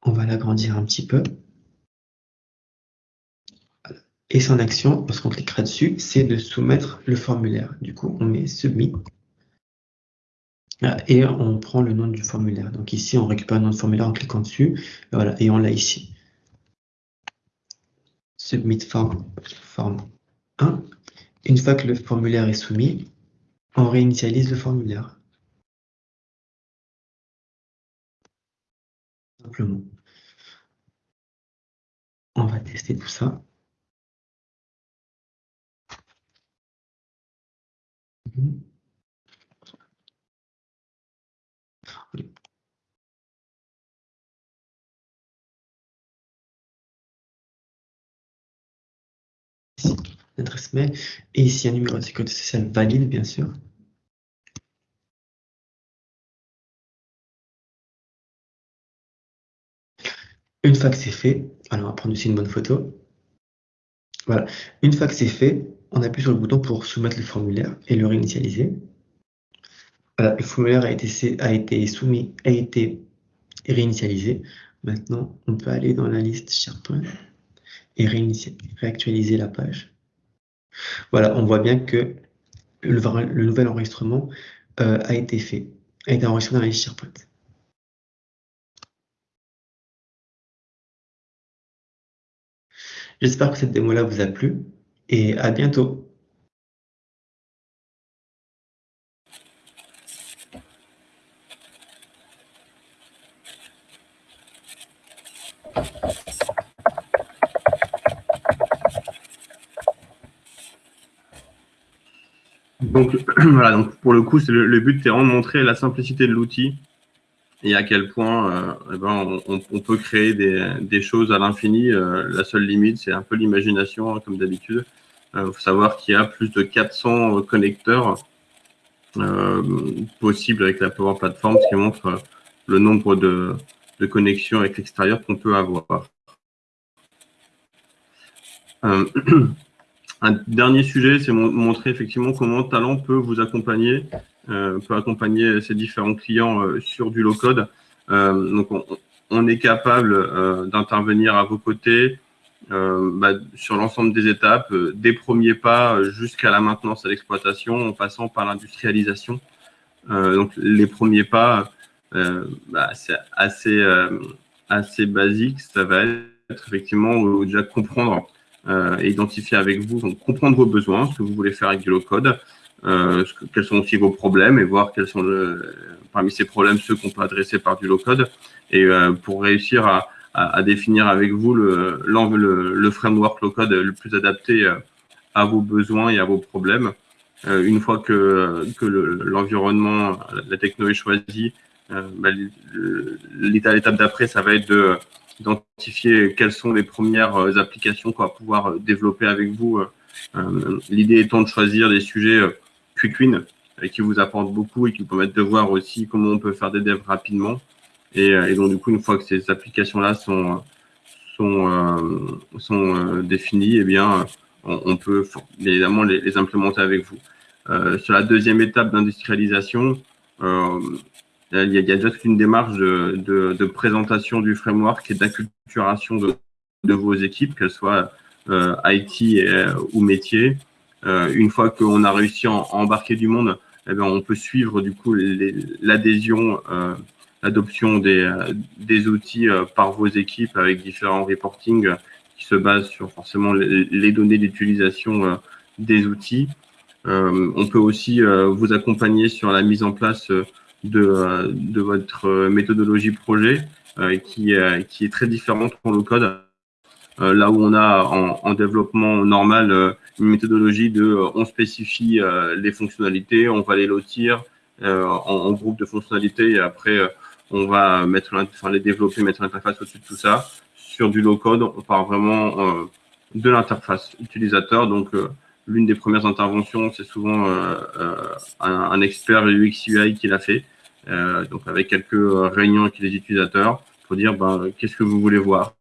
On va l'agrandir un petit peu. Et son action, lorsqu'on cliquera dessus, c'est de soumettre le formulaire. Du coup, on met Submit. Et on prend le nom du formulaire. Donc ici, on récupère le nom du formulaire en cliquant dessus. Et, voilà, et on l'a ici. Submit form, form 1. Une fois que le formulaire est soumis, on réinitialise le formulaire. Simplement. On va tester tout ça. Ici, l'adresse mail. Et ici, un numéro de sécurité sociale valide, bien sûr. Une fois que c'est fait, alors on va prendre aussi une bonne photo. Voilà. Une fois que c'est fait, on appuie sur le bouton pour soumettre le formulaire et le réinitialiser. Voilà, le formulaire a été, soumis, a été réinitialisé. Maintenant, on peut aller dans la liste SharePoint et réactualiser la page. Voilà, on voit bien que le, nouvel enregistrement euh, a été fait, a été enregistré dans liste SharePoint. J'espère que cette démo-là vous a plu et à bientôt. Donc voilà, donc pour le coup, c'est le, but, c'est vraiment de montrer la simplicité de l'outil et à quel point euh, eh ben, on, peut créer des, choses à l'infini. Euh, la seule limite, c'est un peu l'imagination, hein, comme d'habitude. Il euh, faut savoir qu'il y a plus de 400 connecteurs possibles avec la Power Platform, ce qui montre le nombre de, connexions avec l'extérieur qu'on peut avoir. un dernier sujet, c'est montrer effectivement comment Talent peut vous accompagner euh, peut accompagner ses différents clients euh, sur du low-code. Euh, donc, on, est capable d'intervenir à vos côtés bah, sur l'ensemble des étapes, des premiers pas jusqu'à la maintenance à l'exploitation, en passant par l'industrialisation. donc, les premiers pas, bah, c'est assez, assez basique. Ça va être effectivement déjà comprendre et identifier avec vous, donc comprendre vos besoins, ce que vous voulez faire avec du low-code, euh, quels sont aussi vos problèmes et voir quels sont le, parmi ces problèmes ceux qu'on peut adresser par du low-code et euh, pour réussir à, à, à, définir avec vous le, le, le framework low-code le plus adapté euh, à vos besoins et à vos problèmes. Euh, une fois que, que l'environnement, la techno est choisie, euh, bah, l'étape d'après, ça va être de d'identifier quelles sont les premières applications qu'on va pouvoir développer avec vous. L'idée étant de choisir des sujets Quick Win euh, qui vous apporte beaucoup et qui vous permettent de voir aussi comment on peut faire des devs rapidement. Et, euh, donc, du coup, une fois que ces applications-là sont, sont, euh, sont définies, eh bien, on, peut évidemment les, implémenter avec vous. sur la deuxième étape d'industrialisation, il y, a, déjà toute une démarche de, présentation du framework et d'acculturation de, de, vos équipes, qu'elles soient IT ou métier. une fois qu'on a réussi à, embarquer du monde, eh bien, on peut suivre du coup l'adhésion l'adoption des, euh, des outils euh, par vos équipes avec différents reporting euh, qui se basent sur forcément les, données d'utilisation des outils. on peut aussi vous accompagner sur la mise en place de, de votre méthodologie projet qui, qui est très différente pour le code. là où on a en, en développement normal une méthodologie de on spécifie les fonctionnalités, on va les lotir en, en, groupe de fonctionnalités et après on va mettre, enfin, les développer, mettre l'interface au-dessus de tout ça. Sur du low-code, on part vraiment euh, de l'interface utilisateur. Donc, euh, l'une des premières interventions, c'est souvent euh, un, expert UX UI qui l'a fait. Donc, avec quelques réunions avec les utilisateurs pour dire ben, qu'est-ce que vous voulez voir,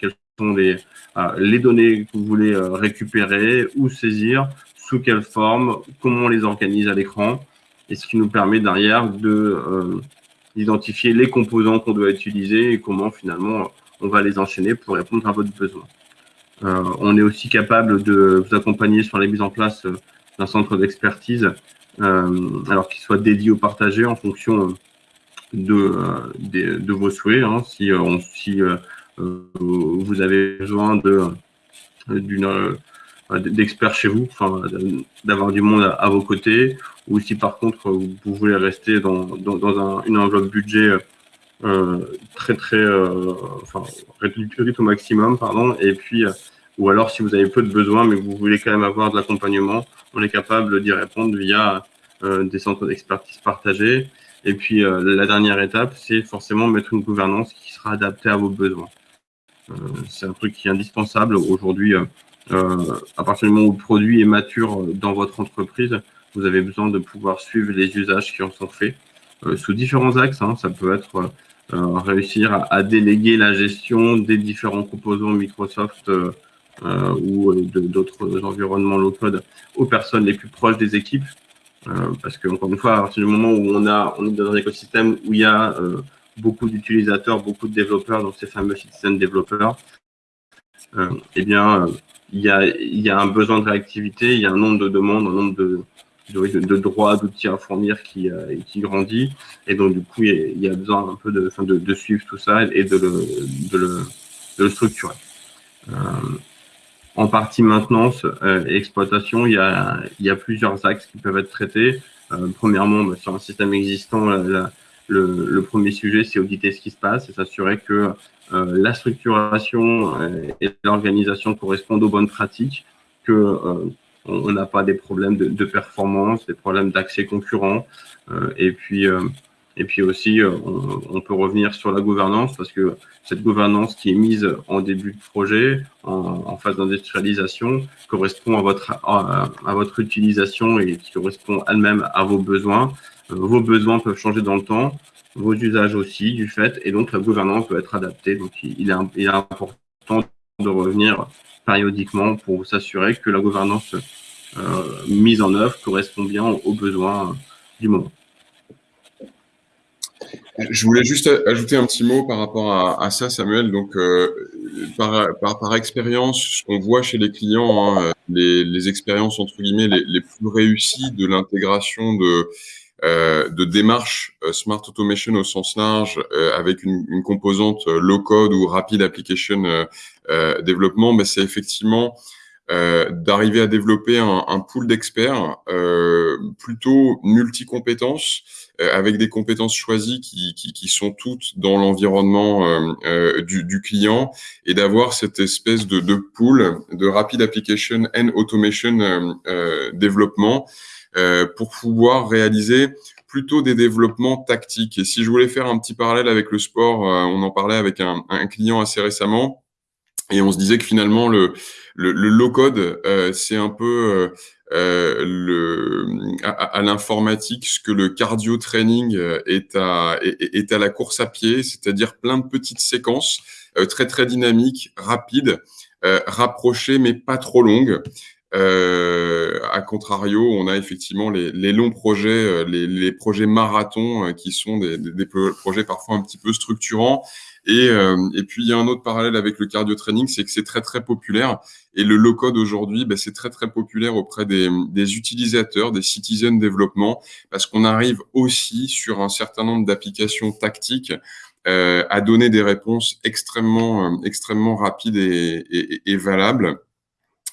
quelles sont les, les données que vous voulez récupérer ou saisir, sous quelle forme, comment on les organise à l'écran, et ce qui nous permet derrière de d'identifier les composants qu'on doit utiliser et comment finalement on va les enchaîner pour répondre à votre besoin. Euh, on est aussi capable de vous accompagner sur la mise en place euh, d'un centre d'expertise, euh, alors qu'il soit dédié ou partagé en fonction de, de, vos souhaits. Hein. si, on, si vous avez besoin de d'une d'experts chez vous, enfin, d'avoir du monde à, vos côtés, ou si par contre vous, voulez rester dans, dans, dans un, une enveloppe budget euh, très très, euh, enfin, réduite au maximum, pardon, et puis, euh, ou alors si vous avez peu de besoins, mais vous voulez quand même avoir de l'accompagnement, on est capable d'y répondre via euh, des centres d'expertise partagés. Et puis euh, la dernière étape, c'est forcément mettre une gouvernance qui sera adaptée à vos besoins. c'est un truc qui est indispensable aujourd'hui. Euh, à partir du moment où le produit est mature dans votre entreprise, vous avez besoin de pouvoir suivre les usages qui en sont faits euh, sous différents axes. Hein. Ça peut être euh, réussir à, déléguer la gestion des différents composants Microsoft ou d'autres environnements low-code aux personnes les plus proches des équipes. parce que, encore une fois, à partir du moment où on, a, on est dans un écosystème où il y a beaucoup d'utilisateurs, beaucoup de développeurs, donc ces fameux citizen développeurs, eh bien, il y a, il y a un besoin de réactivité, il y a un nombre de demandes, un nombre de, de, de droits, d'outils à fournir qui, euh, qui grandit. Et donc, du coup, il y a, besoin un peu de, de, de, suivre tout ça et de le, de le, de le structurer. Euh, en partie maintenance euh, et exploitation, il y, a, plusieurs axes qui peuvent être traités. Euh, premièrement, bah, sur un système existant, le, premier sujet, c'est auditer ce qui se passe et s'assurer que euh, la structuration et l'organisation correspondent aux bonnes pratiques, que on n'a pas des problèmes de, de, performance, des problèmes d'accès concurrent, et puis et puis aussi, on, on, peut revenir sur la gouvernance parce que cette gouvernance qui est mise en début de projet, en, phase d'industrialisation, correspond à votre, à, votre utilisation et qui correspond elle-même à vos besoins. Vos besoins peuvent changer dans le temps vos usages aussi, du fait, et donc la gouvernance doit être adaptée. Donc il est, important de revenir périodiquement pour s'assurer que la gouvernance euh, mise en œuvre correspond bien aux besoins du moment. Je voulais juste ajouter un petit mot par rapport à, ça, Samuel. Donc, euh, par, par, expérience, ce qu'on voit chez les clients, hein, les, expériences entre guillemets les, les plus réussies de l'intégration de euh, de démarche euh, Smart Automation au sens large euh, avec une, une composante low code ou rapid application développement, mais c'est effectivement d'arriver à développer un, un pool d'experts plutôt multi-compétences avec des compétences choisies qui, qui, qui sont toutes dans l'environnement du, du, client et d'avoir cette espèce de, de pool de rapid application and automation développement euh, pour pouvoir réaliser plutôt des développements tactiques. Et si je voulais faire un petit parallèle avec le sport, euh, on en parlait avec un, un, client assez récemment, et on se disait que finalement le, le, le low code, euh, c'est un peu euh, le, à, l'informatique ce que le cardio training est à, est à la course à pied, c'est-à-dire plein de petites séquences très très dynamiques, rapides, rapprochées mais pas trop longues. Euh, à contrario, on a effectivement les, les longs projets, euh, les, les, projets marathons euh, qui sont des, des, projets parfois un petit peu structurants. Et, euh, et puis, il y a un autre parallèle avec le cardio training, c'est que c'est très, très populaire. Et le low-code aujourd'hui, ben, c'est très, très populaire auprès des, des utilisateurs, des citizen development, parce qu'on arrive aussi sur un certain nombre d'applications tactiques euh, à donner des réponses extrêmement, extrêmement rapides et, et, et valables.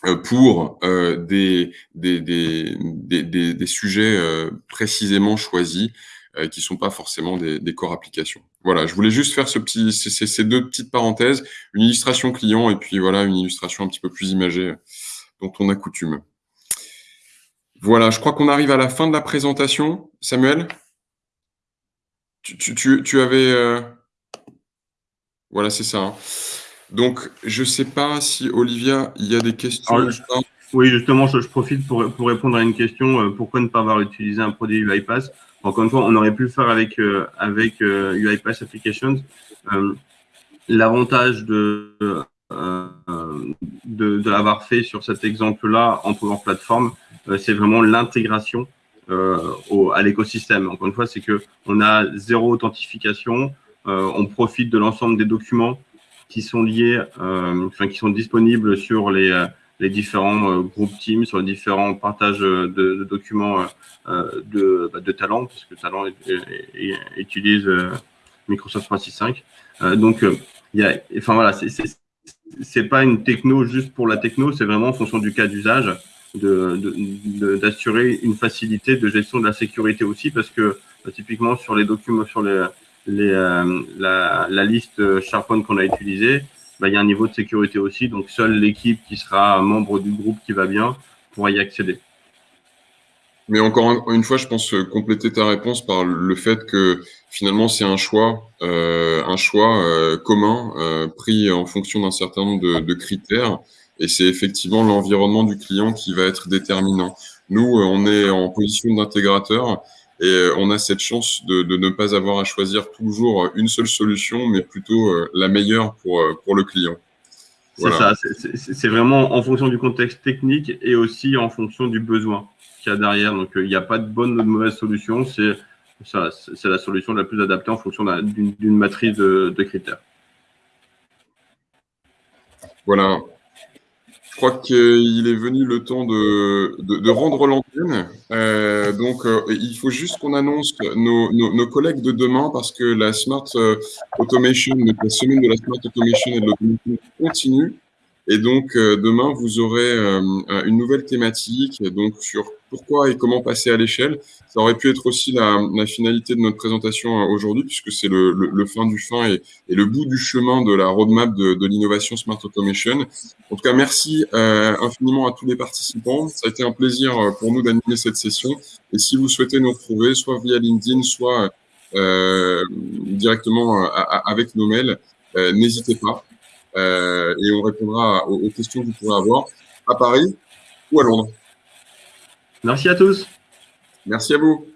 Euh, pour euh, des, des, des, des, sujets euh, précisément choisis qui sont pas forcément des, des corps applications. Voilà, je voulais juste faire ce petit, ces, deux petites parenthèses, une illustration client et puis voilà une illustration un petit peu plus imagée dont on a coutume. Voilà, je crois qu'on arrive à la fin de la présentation. Samuel, tu, tu, tu, tu avais, voilà, c'est ça. Hein. Donc, je ne sais pas si, Olivia, il y a des questions. Alors, oui, justement, je, je profite pour, pour, répondre à une question. Euh, pourquoi ne pas avoir utilisé un produit UiPath Encore une fois, on aurait pu le faire avec, euh, avec euh, UiPath Applications. Euh, L'avantage de, euh, de, de l'avoir fait sur cet exemple-là en Power Platform, c'est vraiment l'intégration à l'écosystème. Encore une fois, c'est que on a zéro authentification, on profite de l'ensemble des documents qui sont liés, euh, enfin, qui sont disponibles sur les, euh, les différents euh, groupes Teams, sur les différents partages de, de documents de, bah, de Talent, parce que Talent utilise Microsoft 365. donc, il y a, enfin voilà, c'est pas une techno juste pour la techno, c'est vraiment en fonction du cas d'usage d'assurer de, de, une facilité de gestion de la sécurité aussi, parce que typiquement sur les documents, sur les, euh, la, liste SharePoint qu'on a utilisée, bah, il y a un niveau de sécurité aussi. Donc, seule l'équipe qui sera membre du groupe qui va bien pourra y accéder. Mais encore une fois, je pense compléter ta réponse par le fait que finalement c'est un choix, euh, un choix euh, commun euh, pris en fonction d'un certain nombre de critères, et c'est effectivement l'environnement du client qui va être déterminant. Nous, on est en position d'intégrateur, et euh, on a cette chance de, de, ne pas avoir à choisir toujours une seule solution, mais plutôt euh, la meilleure pour, euh, pour le client. Voilà. C'est ça, c'est vraiment en fonction du contexte technique et aussi en fonction du besoin qu'il y a derrière. Donc, il n'y a pas de bonne ou de mauvaise solution, c'est la solution la plus adaptée en fonction d'une matrice de, de critères. Voilà, je crois qu'il est venu le temps de, de, de rendre l'antenne. Euh, donc, euh, il faut juste qu'on annonce nos, nos, nos, collègues de demain parce que la Smart euh, Automation, la semaine de la Smart Automation et de l'automation continue. Et donc, euh, demain, vous aurez euh, une nouvelle thématique donc sur pourquoi et comment passer à l'échelle. Ça aurait pu être aussi la, la finalité de notre présentation euh, aujourd'hui, puisque c'est le, le, le, fin du fin et, et, le bout du chemin de la roadmap de, de l'innovation Smart Automation. En tout cas, merci euh, infiniment à tous les participants. Ça a été un plaisir pour nous d'animer cette session. Et si vous souhaitez nous retrouver, soit via LinkedIn, soit euh, directement avec nos mails, n'hésitez pas. Euh, et on répondra aux, aux, questions que vous pourrez avoir à Paris ou à Londres. Merci à tous. Merci à vous.